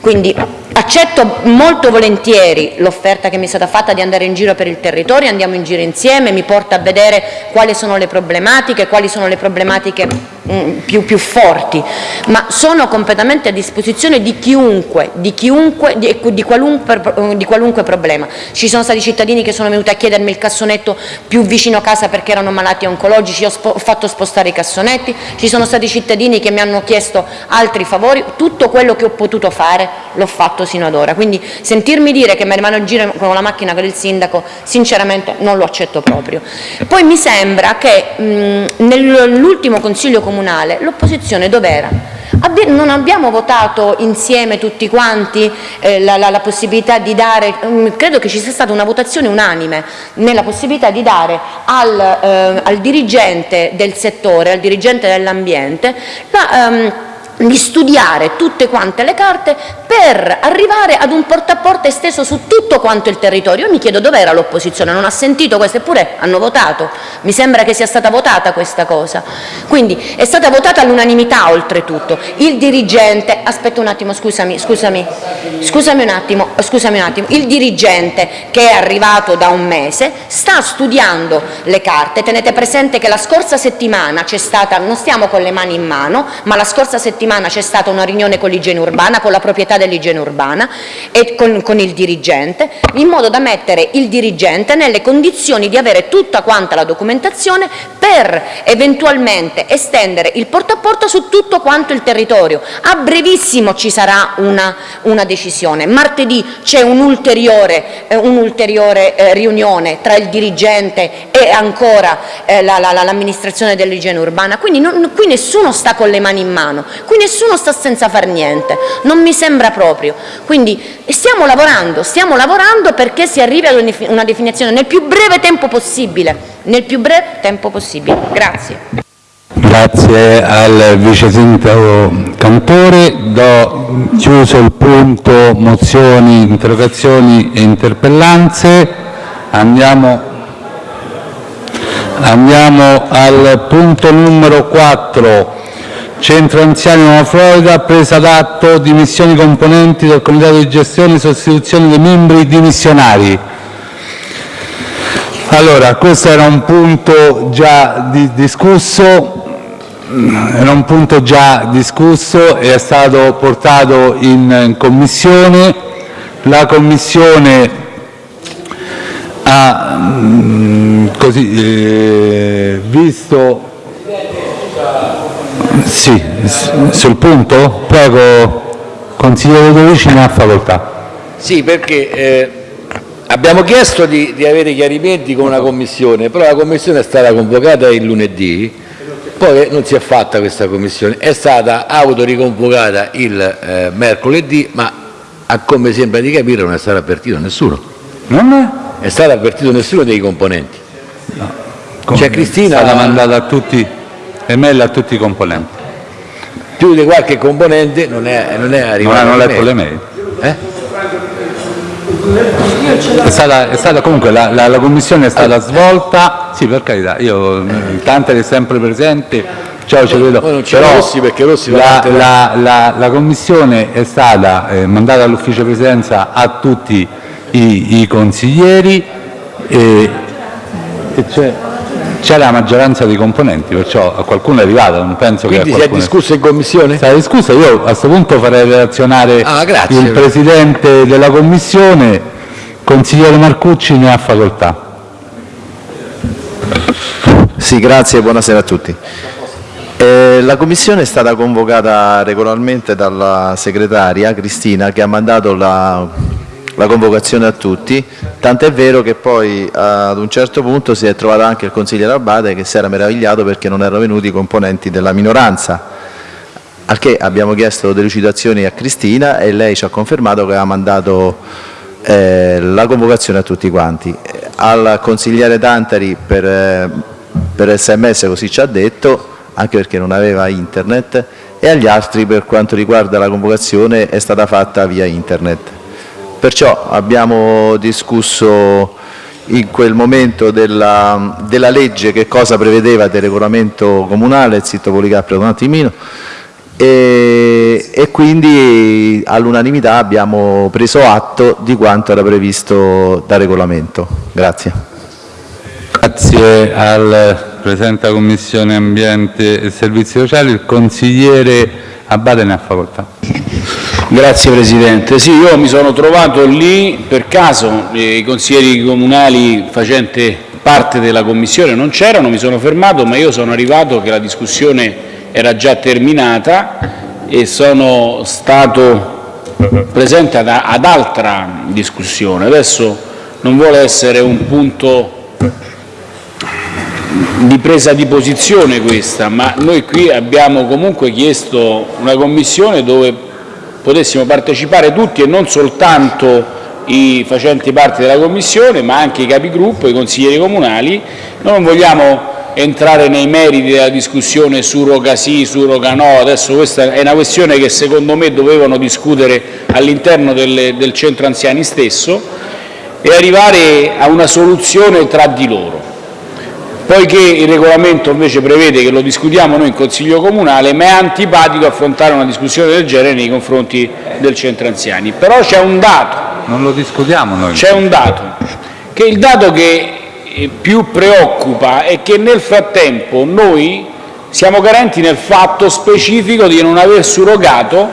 Quindi accetto molto volentieri l'offerta che mi è stata fatta di andare in giro per il territorio, andiamo in giro insieme, mi porta a vedere quali sono le problematiche, quali sono le problematiche mm, più, più, forti, ma sono completamente a disposizione di chiunque, di, chiunque di, di, qualunque, di, qualunque, problema. Ci sono stati cittadini che sono venuti a chiedermi il cassonetto più vicino a casa perché erano malati oncologici, ho, ho fatto spostare i cassonetti, ci sono stati cittadini che mi hanno chiesto altri favori, tutto quello che ho potuto fare l'ho fatto sino ad ora, quindi sentirmi dire che mi rimane in giro con la macchina con il sindaco sinceramente non lo accetto proprio. Poi mi sembra che nell'ultimo consiglio comunale l'opposizione dov'era? non abbiamo votato insieme tutti quanti eh, la, la, la, possibilità di dare, credo che ci sia stata una votazione unanime nella possibilità di dare al, eh, al dirigente del settore, al dirigente dell'ambiente, la, um, di studiare tutte quante le carte per arrivare ad un porta a porta esteso su tutto quanto il territorio. Io mi chiedo dove era l'opposizione, non ha sentito questo, eppure hanno votato, mi sembra che sia stata votata questa cosa. Quindi è stata votata all'unanimità oltretutto. Il dirigente, aspetta un attimo, scusami, scusami, scusami un attimo, scusami un attimo, il dirigente che è arrivato da un mese sta studiando le carte, tenete presente che la scorsa settimana c'è stata, non stiamo con le mani in mano, ma la scorsa settimana settimana c'è stata una riunione con l'igiene urbana, con la proprietà dell'igiene urbana e con, con, il dirigente, in modo da mettere il dirigente nelle condizioni di avere tutta quanta la documentazione per eventualmente estendere il porta a porta su tutto quanto il territorio. A brevissimo ci sarà una, una decisione. Martedì c'è un'ulteriore eh, un eh, riunione tra il dirigente e ancora eh, l'amministrazione la, la, dell'igiene urbana, quindi non, qui nessuno sta con le mani in mano, qui nessuno sta senza far niente, non mi sembra proprio. Quindi stiamo lavorando, stiamo lavorando perché si arrivi a una definizione nel più breve tempo possibile, nel più breve tempo possibile. Grazie. Grazie al Vice Sindaco Cantore. Do chiuso il punto mozioni, interrogazioni e interpellanze. Andiamo, andiamo al punto numero 4 Centro Anziani Nuova Florida, presa d'atto dimissioni componenti del comitato di gestione e sostituzione dei membri dimissionari. Allora, questo era un punto già di discusso, era un punto già discusso e è stato portato in commissione. La commissione ha mm, così, eh, visto sì, sul punto? Prego, consigliere Dorici ne ha facoltà. Sì, perché eh, abbiamo chiesto di, di, avere chiarimenti con una commissione, però la commissione è stata convocata il lunedì, poi non si è fatta questa commissione, è stata autoriconvocata il eh, mercoledì, ma a come sembra di capire non è stato avvertito nessuno. Non è? È stato avvertito nessuno dei componenti. No. C'è Cristina... È stata mandata a tutti email a tutti i componenti. Più di qualche componente non è, non è arrivato. Non hanno letto le mail? È stata, è stata comunque la, la, la, commissione è stata svolta, sì per carità, io Tantari è sempre presente, ciao ci vedo, però Rossi perché Rossi la, la, la, commissione è stata eh, mandata all'ufficio presidenza a tutti i, i consiglieri e, e c'è c'è la maggioranza dei componenti, perciò a qualcuno è arrivata, non penso Quindi che si è discusso in commissione? Si è discusso, io a questo punto farei relazionare ah, il Presidente della Commissione, consigliere Marcucci ne ha facoltà. Sì, grazie, buonasera a tutti. Eh, la Commissione è stata convocata regolarmente dalla segretaria Cristina che ha mandato la la convocazione a tutti, tant'è vero che poi ad un certo punto si è trovato anche il consigliere Abate che si era meravigliato perché non erano venuti i componenti della minoranza, al che abbiamo chiesto delucidazioni a Cristina e lei ci ha confermato che aveva mandato eh, la convocazione a tutti quanti. Al consigliere Tantari per, eh, per sms così ci ha detto, anche perché non aveva internet, e agli altri per quanto riguarda la convocazione è stata fatta via internet. Perciò abbiamo discusso in quel momento della, della legge che cosa prevedeva del regolamento comunale, zitto Policapri un attimino, e, e quindi all'unanimità abbiamo preso atto di quanto era previsto dal regolamento. Grazie. Grazie al Presidente della Commissione Ambiente e Servizi Sociali. Il consigliere Abate ne ha facoltà. Grazie Presidente. Sì, io mi sono trovato lì per caso, eh, i consiglieri comunali facenti parte della Commissione non c'erano, mi sono fermato, ma io sono arrivato che la discussione era già terminata e sono stato presente ad, ad altra discussione. Adesso non vuole essere un punto di presa di posizione questa, ma noi qui abbiamo comunque chiesto una commissione dove potessimo partecipare tutti e non soltanto i facenti parte della Commissione, ma anche i capigruppo, i consiglieri comunali. Noi non vogliamo entrare nei meriti della discussione surroga sì, surroga no, adesso questa è una questione che secondo me dovevano discutere all'interno del centro anziani stesso e arrivare a una soluzione tra di loro. Poiché il regolamento invece prevede che lo discutiamo noi in Consiglio comunale, ma è antipatico affrontare una discussione del genere nei confronti del centro anziani. Però c'è un dato. Non lo discutiamo noi. C'è un dato, che il dato che eh, più preoccupa è che nel frattempo noi siamo carenti nel fatto specifico di non aver surrogato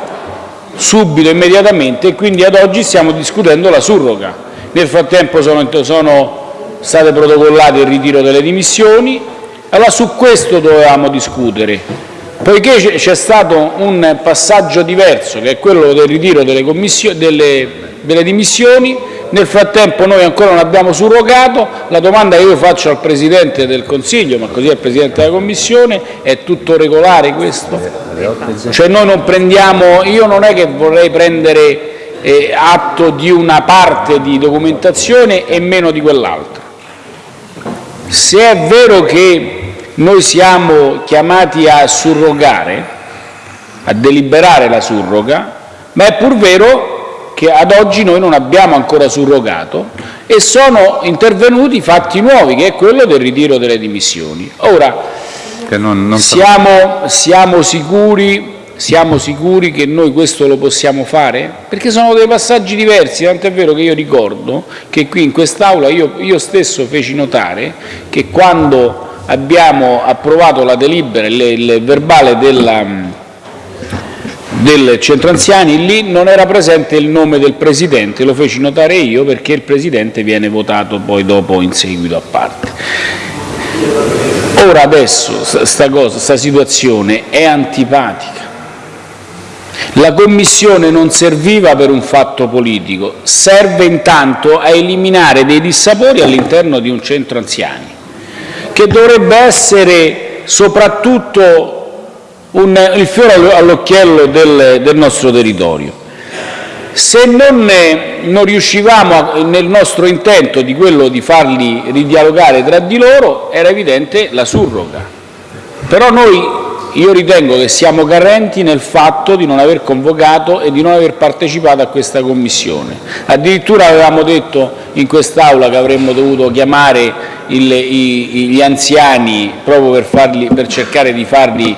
subito, immediatamente, e quindi ad oggi stiamo discutendo la surroga. Nel frattempo sono, sono state protocollate il ritiro delle dimissioni, allora su questo dovevamo discutere. Poiché c'è stato un passaggio diverso, che è quello del ritiro delle, delle, delle dimissioni, nel frattempo noi ancora non abbiamo surrogato, la domanda che io faccio al Presidente del Consiglio, ma così al Presidente della Commissione, è tutto regolare questo? Cioè noi non prendiamo, io non è che vorrei prendere eh, atto di una parte di documentazione e meno di quell'altra. Se è vero che noi siamo chiamati a surrogare, a deliberare la surroga, ma è pur vero che ad oggi noi non abbiamo ancora surrogato e sono intervenuti fatti nuovi, che è quello del ritiro delle dimissioni. Ora, non, non siamo, siamo sicuri siamo sicuri che noi questo lo possiamo fare? Perché sono dei passaggi diversi, tant'è vero che io ricordo che qui in quest'Aula io, io stesso feci notare che quando abbiamo approvato la delibera, il, il verbale della, del centro anziani, lì non era presente il nome del Presidente, lo feci notare io perché il Presidente viene votato poi dopo in seguito a parte. Ora adesso sta, cosa, sta situazione è antipatica, la Commissione non serviva per un fatto politico, serve intanto a eliminare dei dissapori all'interno di un centro anziani, che dovrebbe essere soprattutto un, il fiore all'occhiello del, del nostro territorio. Se non, non riuscivamo a, nel nostro intento di quello di farli ridialogare tra di loro, era evidente la surroga. Però noi io ritengo che siamo carenti nel fatto di non aver convocato e di non aver partecipato a questa Commissione. Addirittura avevamo detto in quest'Aula che avremmo dovuto chiamare il, i, gli anziani proprio per, farli, per cercare di farli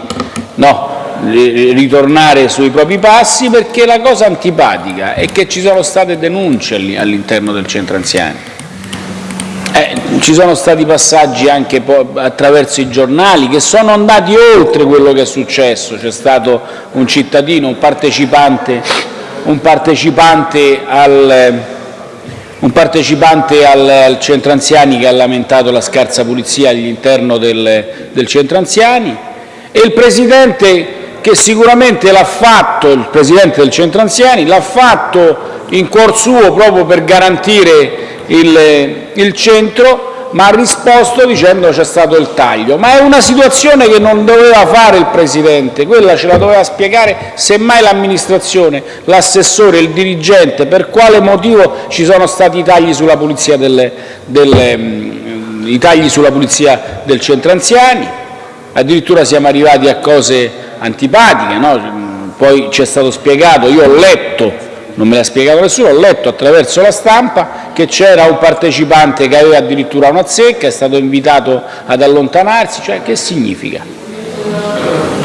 no, ritornare sui propri passi, perché la cosa antipatica è che ci sono state denunce all'interno del centro anziani. Eh, ci sono stati passaggi anche attraverso i giornali che sono andati oltre quello che è successo. C'è stato un cittadino, un partecipante, un partecipante, al, un partecipante al, al, centro anziani che ha lamentato la scarsa pulizia all'interno del, del centro anziani e il Presidente che sicuramente l'ha fatto, il Presidente del centro anziani, l'ha fatto in cuor suo proprio per garantire il, il centro, ma ha risposto dicendo c'è stato il taglio. Ma è una situazione che non doveva fare il Presidente, quella ce la doveva spiegare semmai l'amministrazione, l'assessore, il dirigente, per quale motivo ci sono stati i tagli sulla pulizia, delle, delle, mm, i tagli sulla pulizia del centro anziani, addirittura siamo arrivati a cose antipatiche, no? poi ci è stato spiegato, io ho letto, non me l'ha spiegato nessuno, ho letto attraverso la stampa che c'era un partecipante che aveva addirittura una zecca, è stato invitato ad allontanarsi, cioè che significa?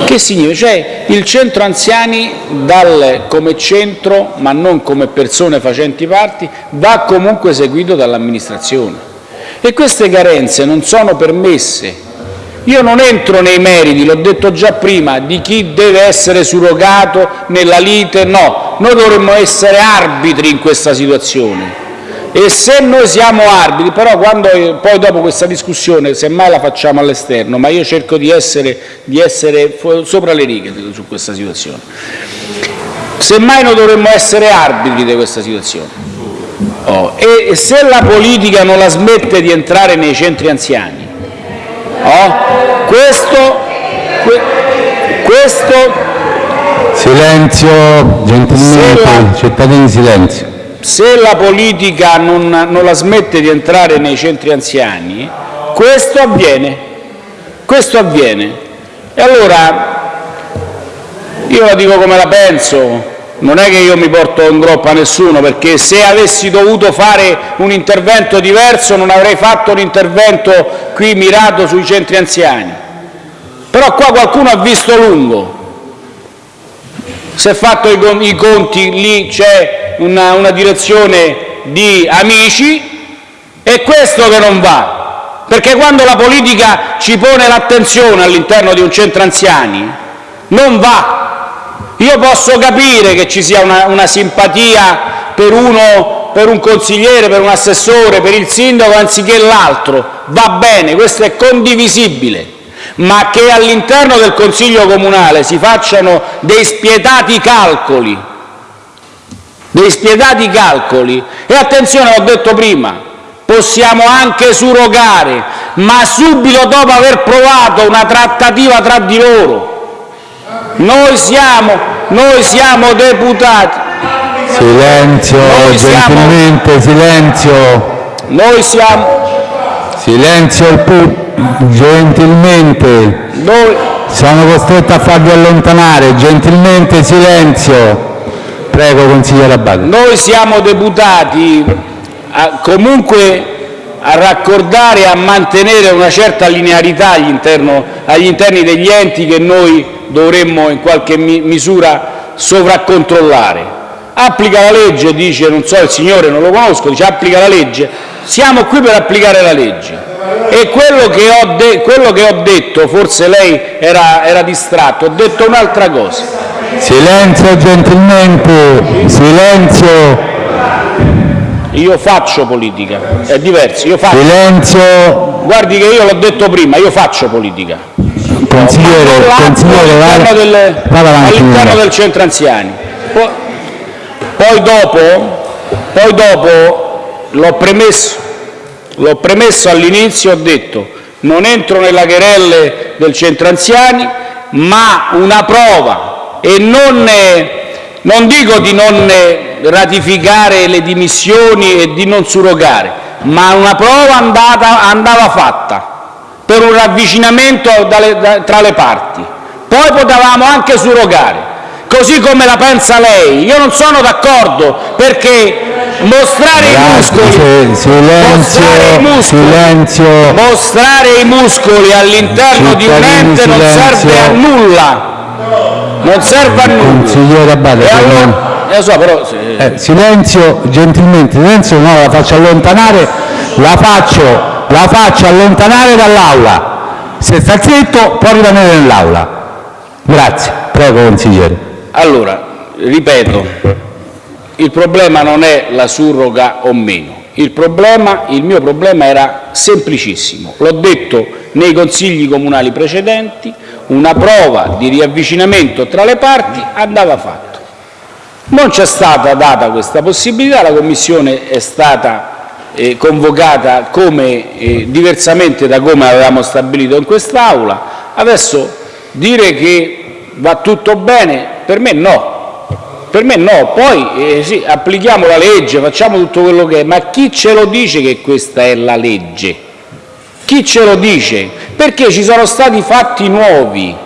Che significa? Cioè il centro anziani dal, come centro, ma non come persone facenti parte, va comunque seguito dall'amministrazione. E queste carenze non sono permesse io non entro nei meriti, l'ho detto già prima, di chi deve essere surrogato nella lite, no, noi dovremmo essere arbitri in questa situazione. E se noi siamo arbitri, però quando, poi dopo questa discussione, semmai la facciamo all'esterno, ma io cerco di essere, di essere sopra le righe su questa situazione, semmai noi dovremmo essere arbitri di questa situazione. Oh, e se la politica non la smette di entrare nei centri anziani, Oh? Questo, que, questo silenzio, gentilmente, la, cittadini silenzio. Se la politica non, non la smette di entrare nei centri anziani, questo avviene. Questo avviene. E allora io la dico come la penso, non è che io mi porto in groppa a nessuno, perché se avessi dovuto fare un intervento diverso non avrei fatto un intervento qui mirato sui centri anziani. Però qua qualcuno ha visto lungo, si è fatto i conti, lì c'è una, una direzione di amici, è questo che non va, perché quando la politica ci pone l'attenzione all'interno di un centro anziani non va, io posso capire che ci sia una, una simpatia per, uno, per un consigliere, per un assessore, per il sindaco anziché l'altro, va bene, questo è condivisibile, ma che all'interno del Consiglio comunale si facciano dei spietati calcoli, dei spietati calcoli, e attenzione, l'ho detto prima, possiamo anche surrogare, ma subito dopo aver provato una trattativa tra di loro, noi siamo, noi siamo deputati. Silenzio, noi gentilmente, siamo, silenzio. Noi siamo... Silenzio gentilmente. Noi... Sono costretto a farvi allontanare, gentilmente silenzio. Prego, consigliere Abate. Noi siamo deputati comunque a raccordare e a mantenere una certa linearità agli interni degli enti che noi dovremmo in qualche misura sovraccontrollare. Applica la legge, dice, non so, il signore non lo conosco, dice applica la legge. Siamo qui per applicare la legge. E quello che ho, de quello che ho detto, forse lei era, era distratto, ho detto un'altra cosa. Silenzio gentilmente, silenzio. Io faccio politica, è diverso. Io faccio. Silenzio. Guardi che io l'ho detto prima, io faccio politica. Consigliere, consigliere all'interno del centro anziani. Poi, poi dopo, poi dopo l'ho premesso, l'ho premesso all'inizio, ho detto non entro nella querelle del centro anziani, ma una prova e non, non dico di non ratificare le dimissioni e di non surrogare, ma una prova andata, andava fatta per un ravvicinamento tra le parti. poi potevamo anche surrogare. Così come la pensa lei. Io non sono d'accordo perché mostrare i muscoli, silenzio, mostrare i muscoli, silenzio, mostrare i muscoli all'interno di un ente non serve a nulla. Non serve a nulla. consigliere Abate, allora, lo so, però Eh, silenzio, gentilmente, silenzio, no, la faccio allontanare, la faccio, la faccio allontanare dall'aula. Se sta zitto può rimanere nell'aula. Grazie, prego consigliere. Allora, ripeto, il problema non è la surroga o meno. Il, problema, il mio problema era semplicissimo. L'ho detto nei consigli comunali precedenti, una prova di riavvicinamento tra le parti andava fatta. Non c'è stata data questa possibilità, la Commissione è stata eh, convocata come, eh, diversamente da come avevamo stabilito in quest'Aula. Adesso dire che va tutto bene, per me no. Per me no, poi eh, sì, applichiamo la legge, facciamo tutto quello che è, ma chi ce lo dice che questa è la legge? Chi ce lo dice? Perché ci sono stati fatti nuovi.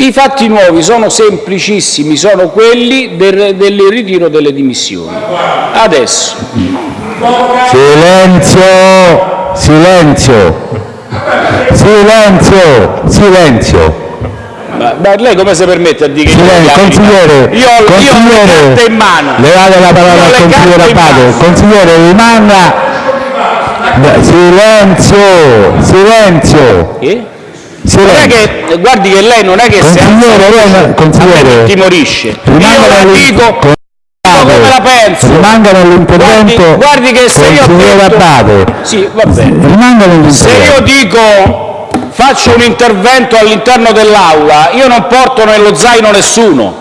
I fatti nuovi sono semplicissimi, sono quelli del, del ritiro delle dimissioni. Adesso, Silenzio, silenzio, silenzio, silenzio. ma, ma lei come si permette a dire che Silenzio, io, consigliere, io, ho le consigliere, carte in mano? Le date la parola al consigliere Abate. Consigliere, rimanga. Silenzio, silenzio, Eh? Non è silenzio. che, guardi che lei non è che se Consigliere, consigliere. timorisce. Io la dico come la penso. Rimanga nell'intervento. Guardi, guardi che se io Abate. Sì, va bene. Rimanga Se io dico faccio un intervento all'interno dell'Aula, io non porto nello zaino nessuno,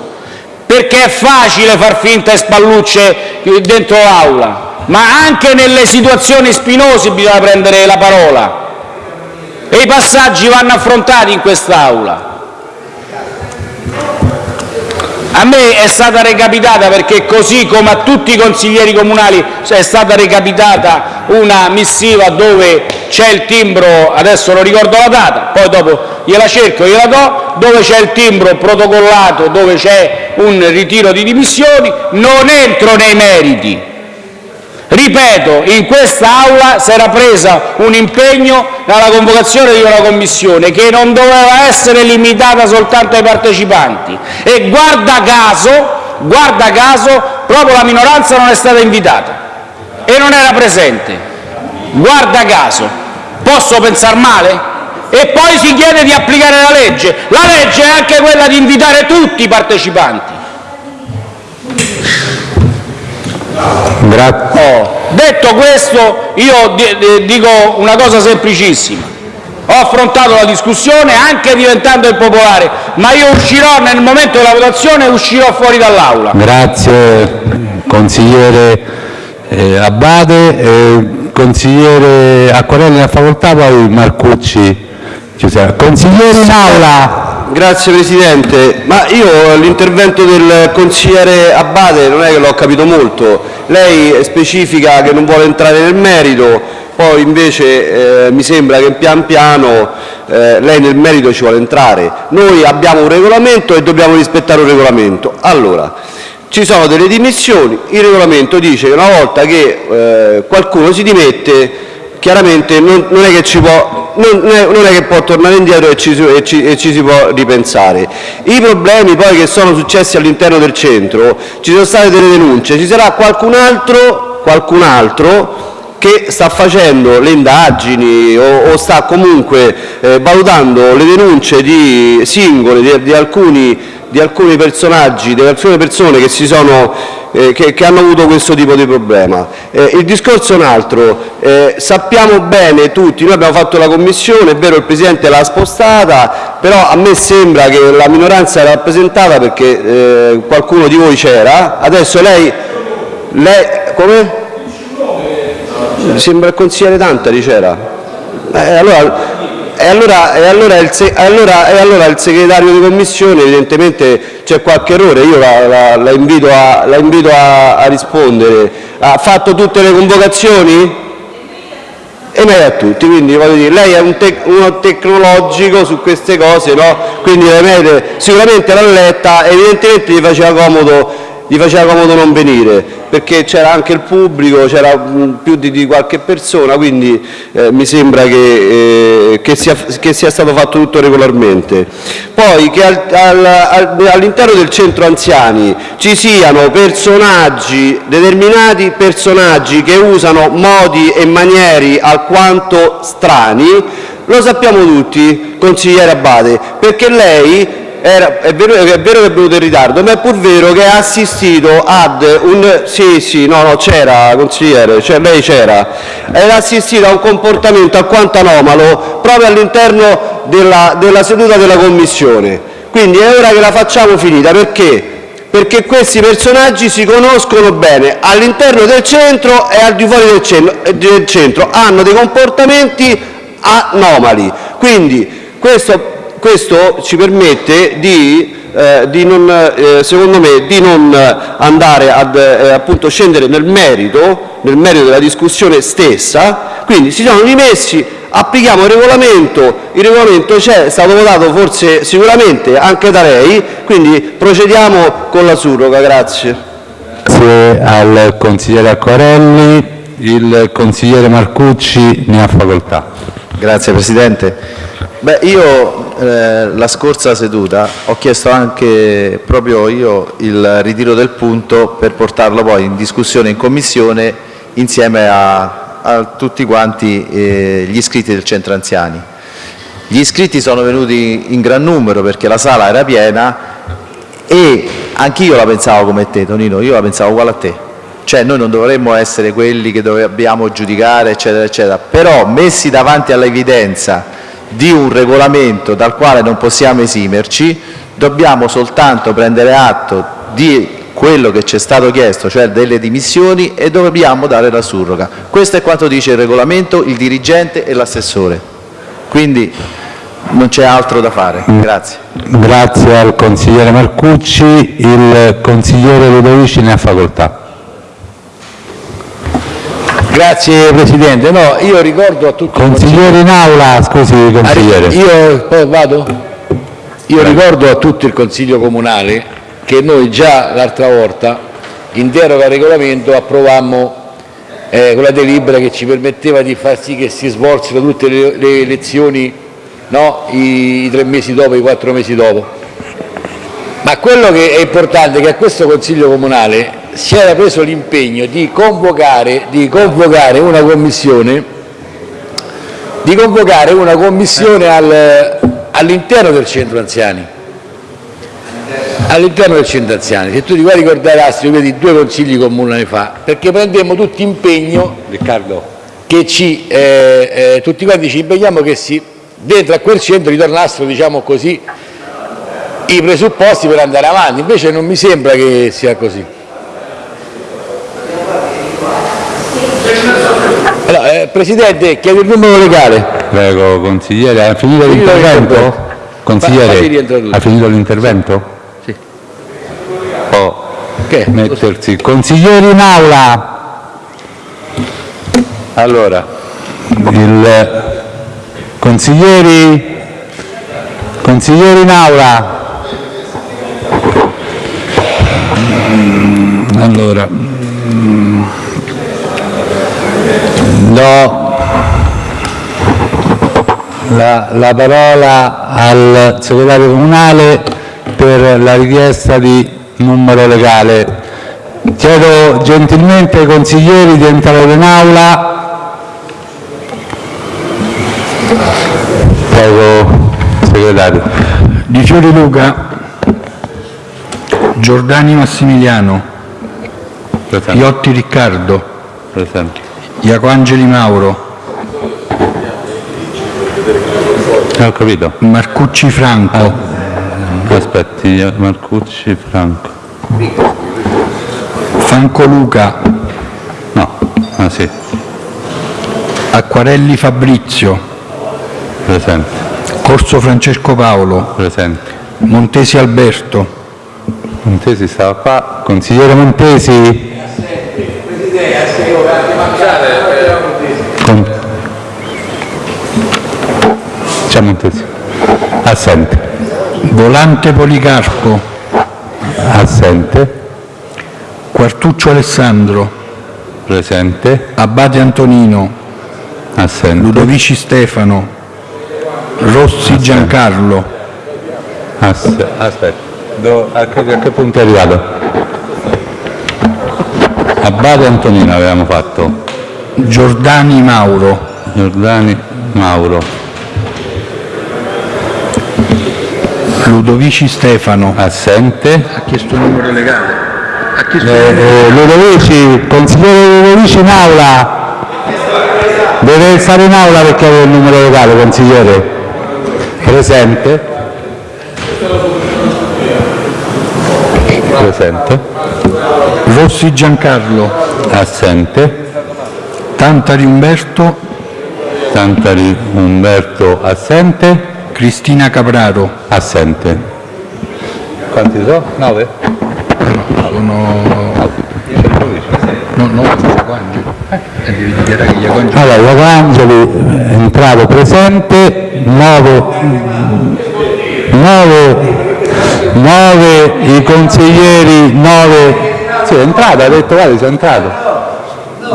perché è facile far finta e spallucce dentro l'Aula, ma anche nelle situazioni spinose bisogna prendere la parola e i passaggi vanno affrontati in quest'Aula. A me è stata recapitata, perché così come a tutti i consiglieri comunali è stata recapitata una missiva dove c'è il timbro, adesso non ricordo la data, poi dopo gliela cerco gliela do, dove c'è il timbro protocollato, dove c'è un ritiro di dimissioni, non entro nei meriti. Ripeto, in quest'Aula si era presa un impegno alla convocazione di una commissione che non doveva essere limitata soltanto ai partecipanti e guarda caso, guarda caso, proprio la minoranza non è stata invitata e non era presente. Guarda caso, posso pensare male? E poi si chiede di applicare la legge. La legge è anche quella di invitare tutti i partecipanti. Grazie. Oh, detto questo, io di- di- dico una cosa semplicissima. Ho affrontato la discussione anche diventando impopolare, ma io uscirò nel momento della votazione uscirò fuori dall'Aula. Grazie consigliere eh, Abate, eh, consigliere Acquarelli a facoltà, poi Marcucci. Consigliere in aula. Grazie Presidente, ma io l'intervento del consigliere Abate non è che l'ho capito molto, lei specifica che non vuole entrare nel merito, poi invece eh, mi sembra che pian piano eh, lei nel merito ci vuole entrare. Noi abbiamo un regolamento e dobbiamo rispettare un regolamento. Allora, ci sono delle dimissioni, il regolamento dice che una volta che eh, qualcuno si dimette chiaramente non, non è può, non, non è, che può tornare indietro e ci, e ci- e ci si può ripensare. I problemi poi che sono successi all'interno del centro, ci sono state delle denunce, ci sarà qualcun altro, qualcun altro che sta facendo le indagini o, o sta comunque eh, valutando le denunce di singole, di, di alcuni, di alcuni personaggi, di alcune persone che, si sono, eh, che, che hanno avuto questo tipo di problema. Eh, il discorso è un altro, eh, sappiamo bene tutti, noi abbiamo fatto la commissione, è vero il Presidente l'ha spostata, però a me sembra che la minoranza era rappresentata perché eh, qualcuno di voi c'era, adesso lei... lei come? Sembra il consigliere Tantari c'era. Eh, allora, e allora, e allora il se- allora- e allora il segretario di commissione evidentemente c'è qualche errore, io la, la- la invito, a, la invito a, a rispondere. Ha fatto tutte le convocazioni? e meglio a tutti. Quindi voglio dire, lei è un tec- uno tecnologico su queste cose, no? Quindi sicuramente l'ha letta, evidentemente gli faceva comodo gli faceva comodo non venire, perché c'era anche il pubblico, c'era mm, più di, di qualche persona, quindi eh, mi sembra che, eh, che, sia, che, sia, stato fatto tutto regolarmente. Poi che al, al, al, all'interno del centro anziani ci siano personaggi, determinati personaggi che usano modi e manieri alquanto strani, lo sappiamo tutti, consigliere Abate, perché lei è, vero, che è venuto in ritardo, ma è pur vero che ha assistito ad un... Comportamento alquanto anomalo proprio all'interno della, seduta della Commissione. Quindi è ora che la facciamo finita, perché? Perché questi personaggi si conoscono bene all'interno del centro e al di fuori del centro. hanno dei comportamenti anomali. Quindi questo questo ci permette di, eh, di non, eh, secondo me, di non andare ad eh, appunto scendere nel merito, nel merito della discussione stessa, quindi si sono rimessi, applichiamo il regolamento, il regolamento c'è, è stato votato forse sicuramente anche da lei, quindi procediamo con la surroga. Grazie. Grazie al consigliere Acquarelli. Il consigliere Marcucci ne ha facoltà. Grazie Presidente. Beh, io eh, la scorsa seduta ho chiesto anche proprio io il ritiro del punto per portarlo poi in discussione in Commissione insieme a, a tutti quanti eh, gli iscritti del Centro Anziani. Gli iscritti sono venuti in gran numero perché la sala era piena e anch'io la pensavo come te Tonino, io la pensavo uguale a te. Cioè noi non dovremmo essere quelli che dobbiamo giudicare eccetera eccetera, però messi davanti all'evidenza di un regolamento dal quale non possiamo esimerci, dobbiamo soltanto prendere atto di quello che ci è stato chiesto, cioè delle dimissioni, e dobbiamo dare la surroga. Questo è quanto dice il regolamento, il dirigente e l'assessore. Quindi non c'è altro da fare. Grazie. Grazie al consigliere Marcucci. Il consigliere Ludovici ne ha facoltà. Grazie Presidente. No, io ricordo a tutti Consigliere in aula, scusi consigliere. Io poi vado? Io ricordo a tutto il Consiglio Comunale che noi già l'altra volta in deroga al regolamento approvammo eh, quella delibera che ci permetteva di far sì che si svolsero tutte le, le elezioni no? I, I, tre mesi dopo, i quattro mesi dopo. Ma quello che è importante è che a questo Consiglio Comunale si era preso l'impegno di convocare, di convocare una commissione, di convocare una commissione al, all'interno del centro anziani. All'interno del centro anziani, se tu ti vuoi ricordare Astrid, vedi due consigli comunali fa, perché prendemmo tutti impegno, Riccardo, che ci, eh, eh, tutti quanti ci impegniamo che si, dentro a quel centro ritornassero, diciamo così, i presupposti per andare avanti, invece non mi sembra che sia così. Allora, eh, Presidente, chiedo il numero legale. Prego, consigliere, ha finito l'intervento? Consigliere, ha finito l'intervento? Sì. Può che? mettersi. Consiglieri in aula. Allora, il consiglieri, consiglieri in aula. Allora, do la, la parola al segretario comunale per la richiesta di numero legale. Chiedo gentilmente ai consiglieri di entrare in aula. Prego, segretario. Di Fiori Luca, Giordani Massimiliano, Presente. Iotti Riccardo, Presente. Iacoangeli Mauro. Ho capito. Marcucci Franco. Ah, aspetti, Marcucci Franco. Franco Luca. No, ah sì. Acquarelli Fabrizio. Presente. Corso Francesco Paolo. Presente. Montesi Alberto. Montesi stava qua. Consigliere Montesi. Con... Montesi. Assente. Volante Policarpo, Assente. Quartuccio Alessandro, Presente. Abate Antonino, Assente. Ludovici Stefano, Rossi Giancarlo, Ass- aspetta. Do- a, che, a che punto è arrivato? Abate Antonino avevamo fatto. Giordani Mauro, Giordani Mauro. Ludovici Stefano, Assente. ha chiesto il numero legale. Ha chiesto Eh, eh, Ludovici, consigliere Ludovici in aula. Deve stare in aula perché aveva il numero legale, consigliere. Presente. Presente. Rossi Giancarlo, Assente. Tantari Umberto, Santari Umberto assente. Cristina Capraro. Assente. Quanti sono? Nove? Sono... No, no, Iacongeli. Eh. Allora, Iacangeli è entrato presente, 9, 9, i consiglieri, 9, sì è entrato, ha detto guarda sei entrato.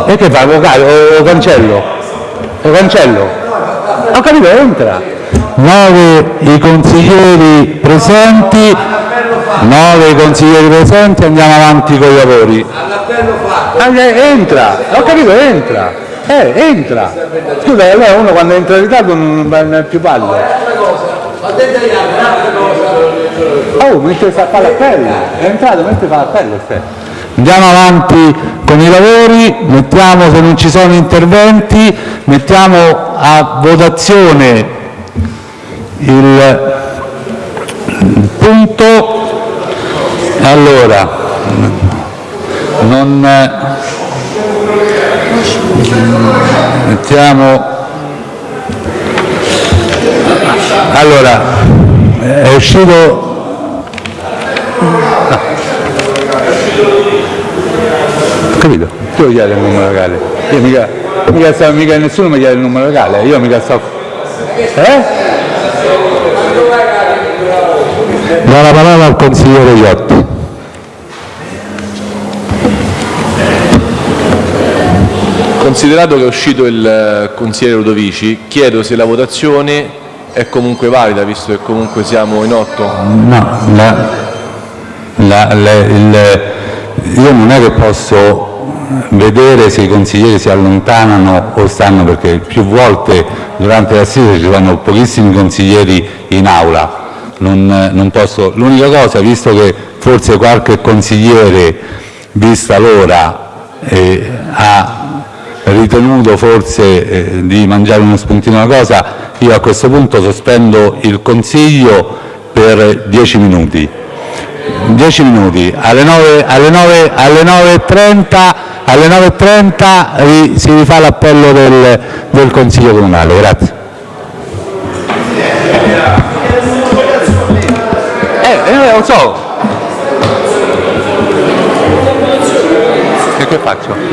E che fa, avvocato, o, o cancello? O cancello? Ho capito, entra. 9 i consiglieri presenti, 9 i consiglieri presenti, andiamo avanti con i lavori. Eh, entra, ho capito, entra. Eh, entra. Scusa, allora uno quando entra in ritardo non ha più palle. Oh, mentre fa fare l'appello. È entrato mentre fa l'appello. Andiamo avanti con i lavori, mettiamo se non ci sono interventi, mettiamo a votazione il punto. Allora, non mettiamo allora è uscito capito tu chiedi il numero legale io mica mica, mica nessuno mi chiede il numero legale io mica sto eh? Do la parola al consigliere Iotti Considerato che è uscito il eh, consigliere Ludovici, chiedo se la votazione è comunque valida, visto che comunque siamo in otto. No, la- la- le- il- io non è che posso vedere se i consiglieri si allontanano o stanno, perché più volte durante l'assise ci sono pochissimi consiglieri in aula. Non, non posso, l'unica cosa, visto che forse qualche consigliere, vista l'ora, eh, ha ritenuto forse eh, di mangiare uno spuntino una cosa, io a questo punto sospendo il Consiglio per 10 minuti. 10 minuti, alle 9 alle 9 alle 9.30 alle 9.30 ri- si rifà l'appello del, del Consiglio Comunale. Grazie. Eh, lo so. Che, che faccio?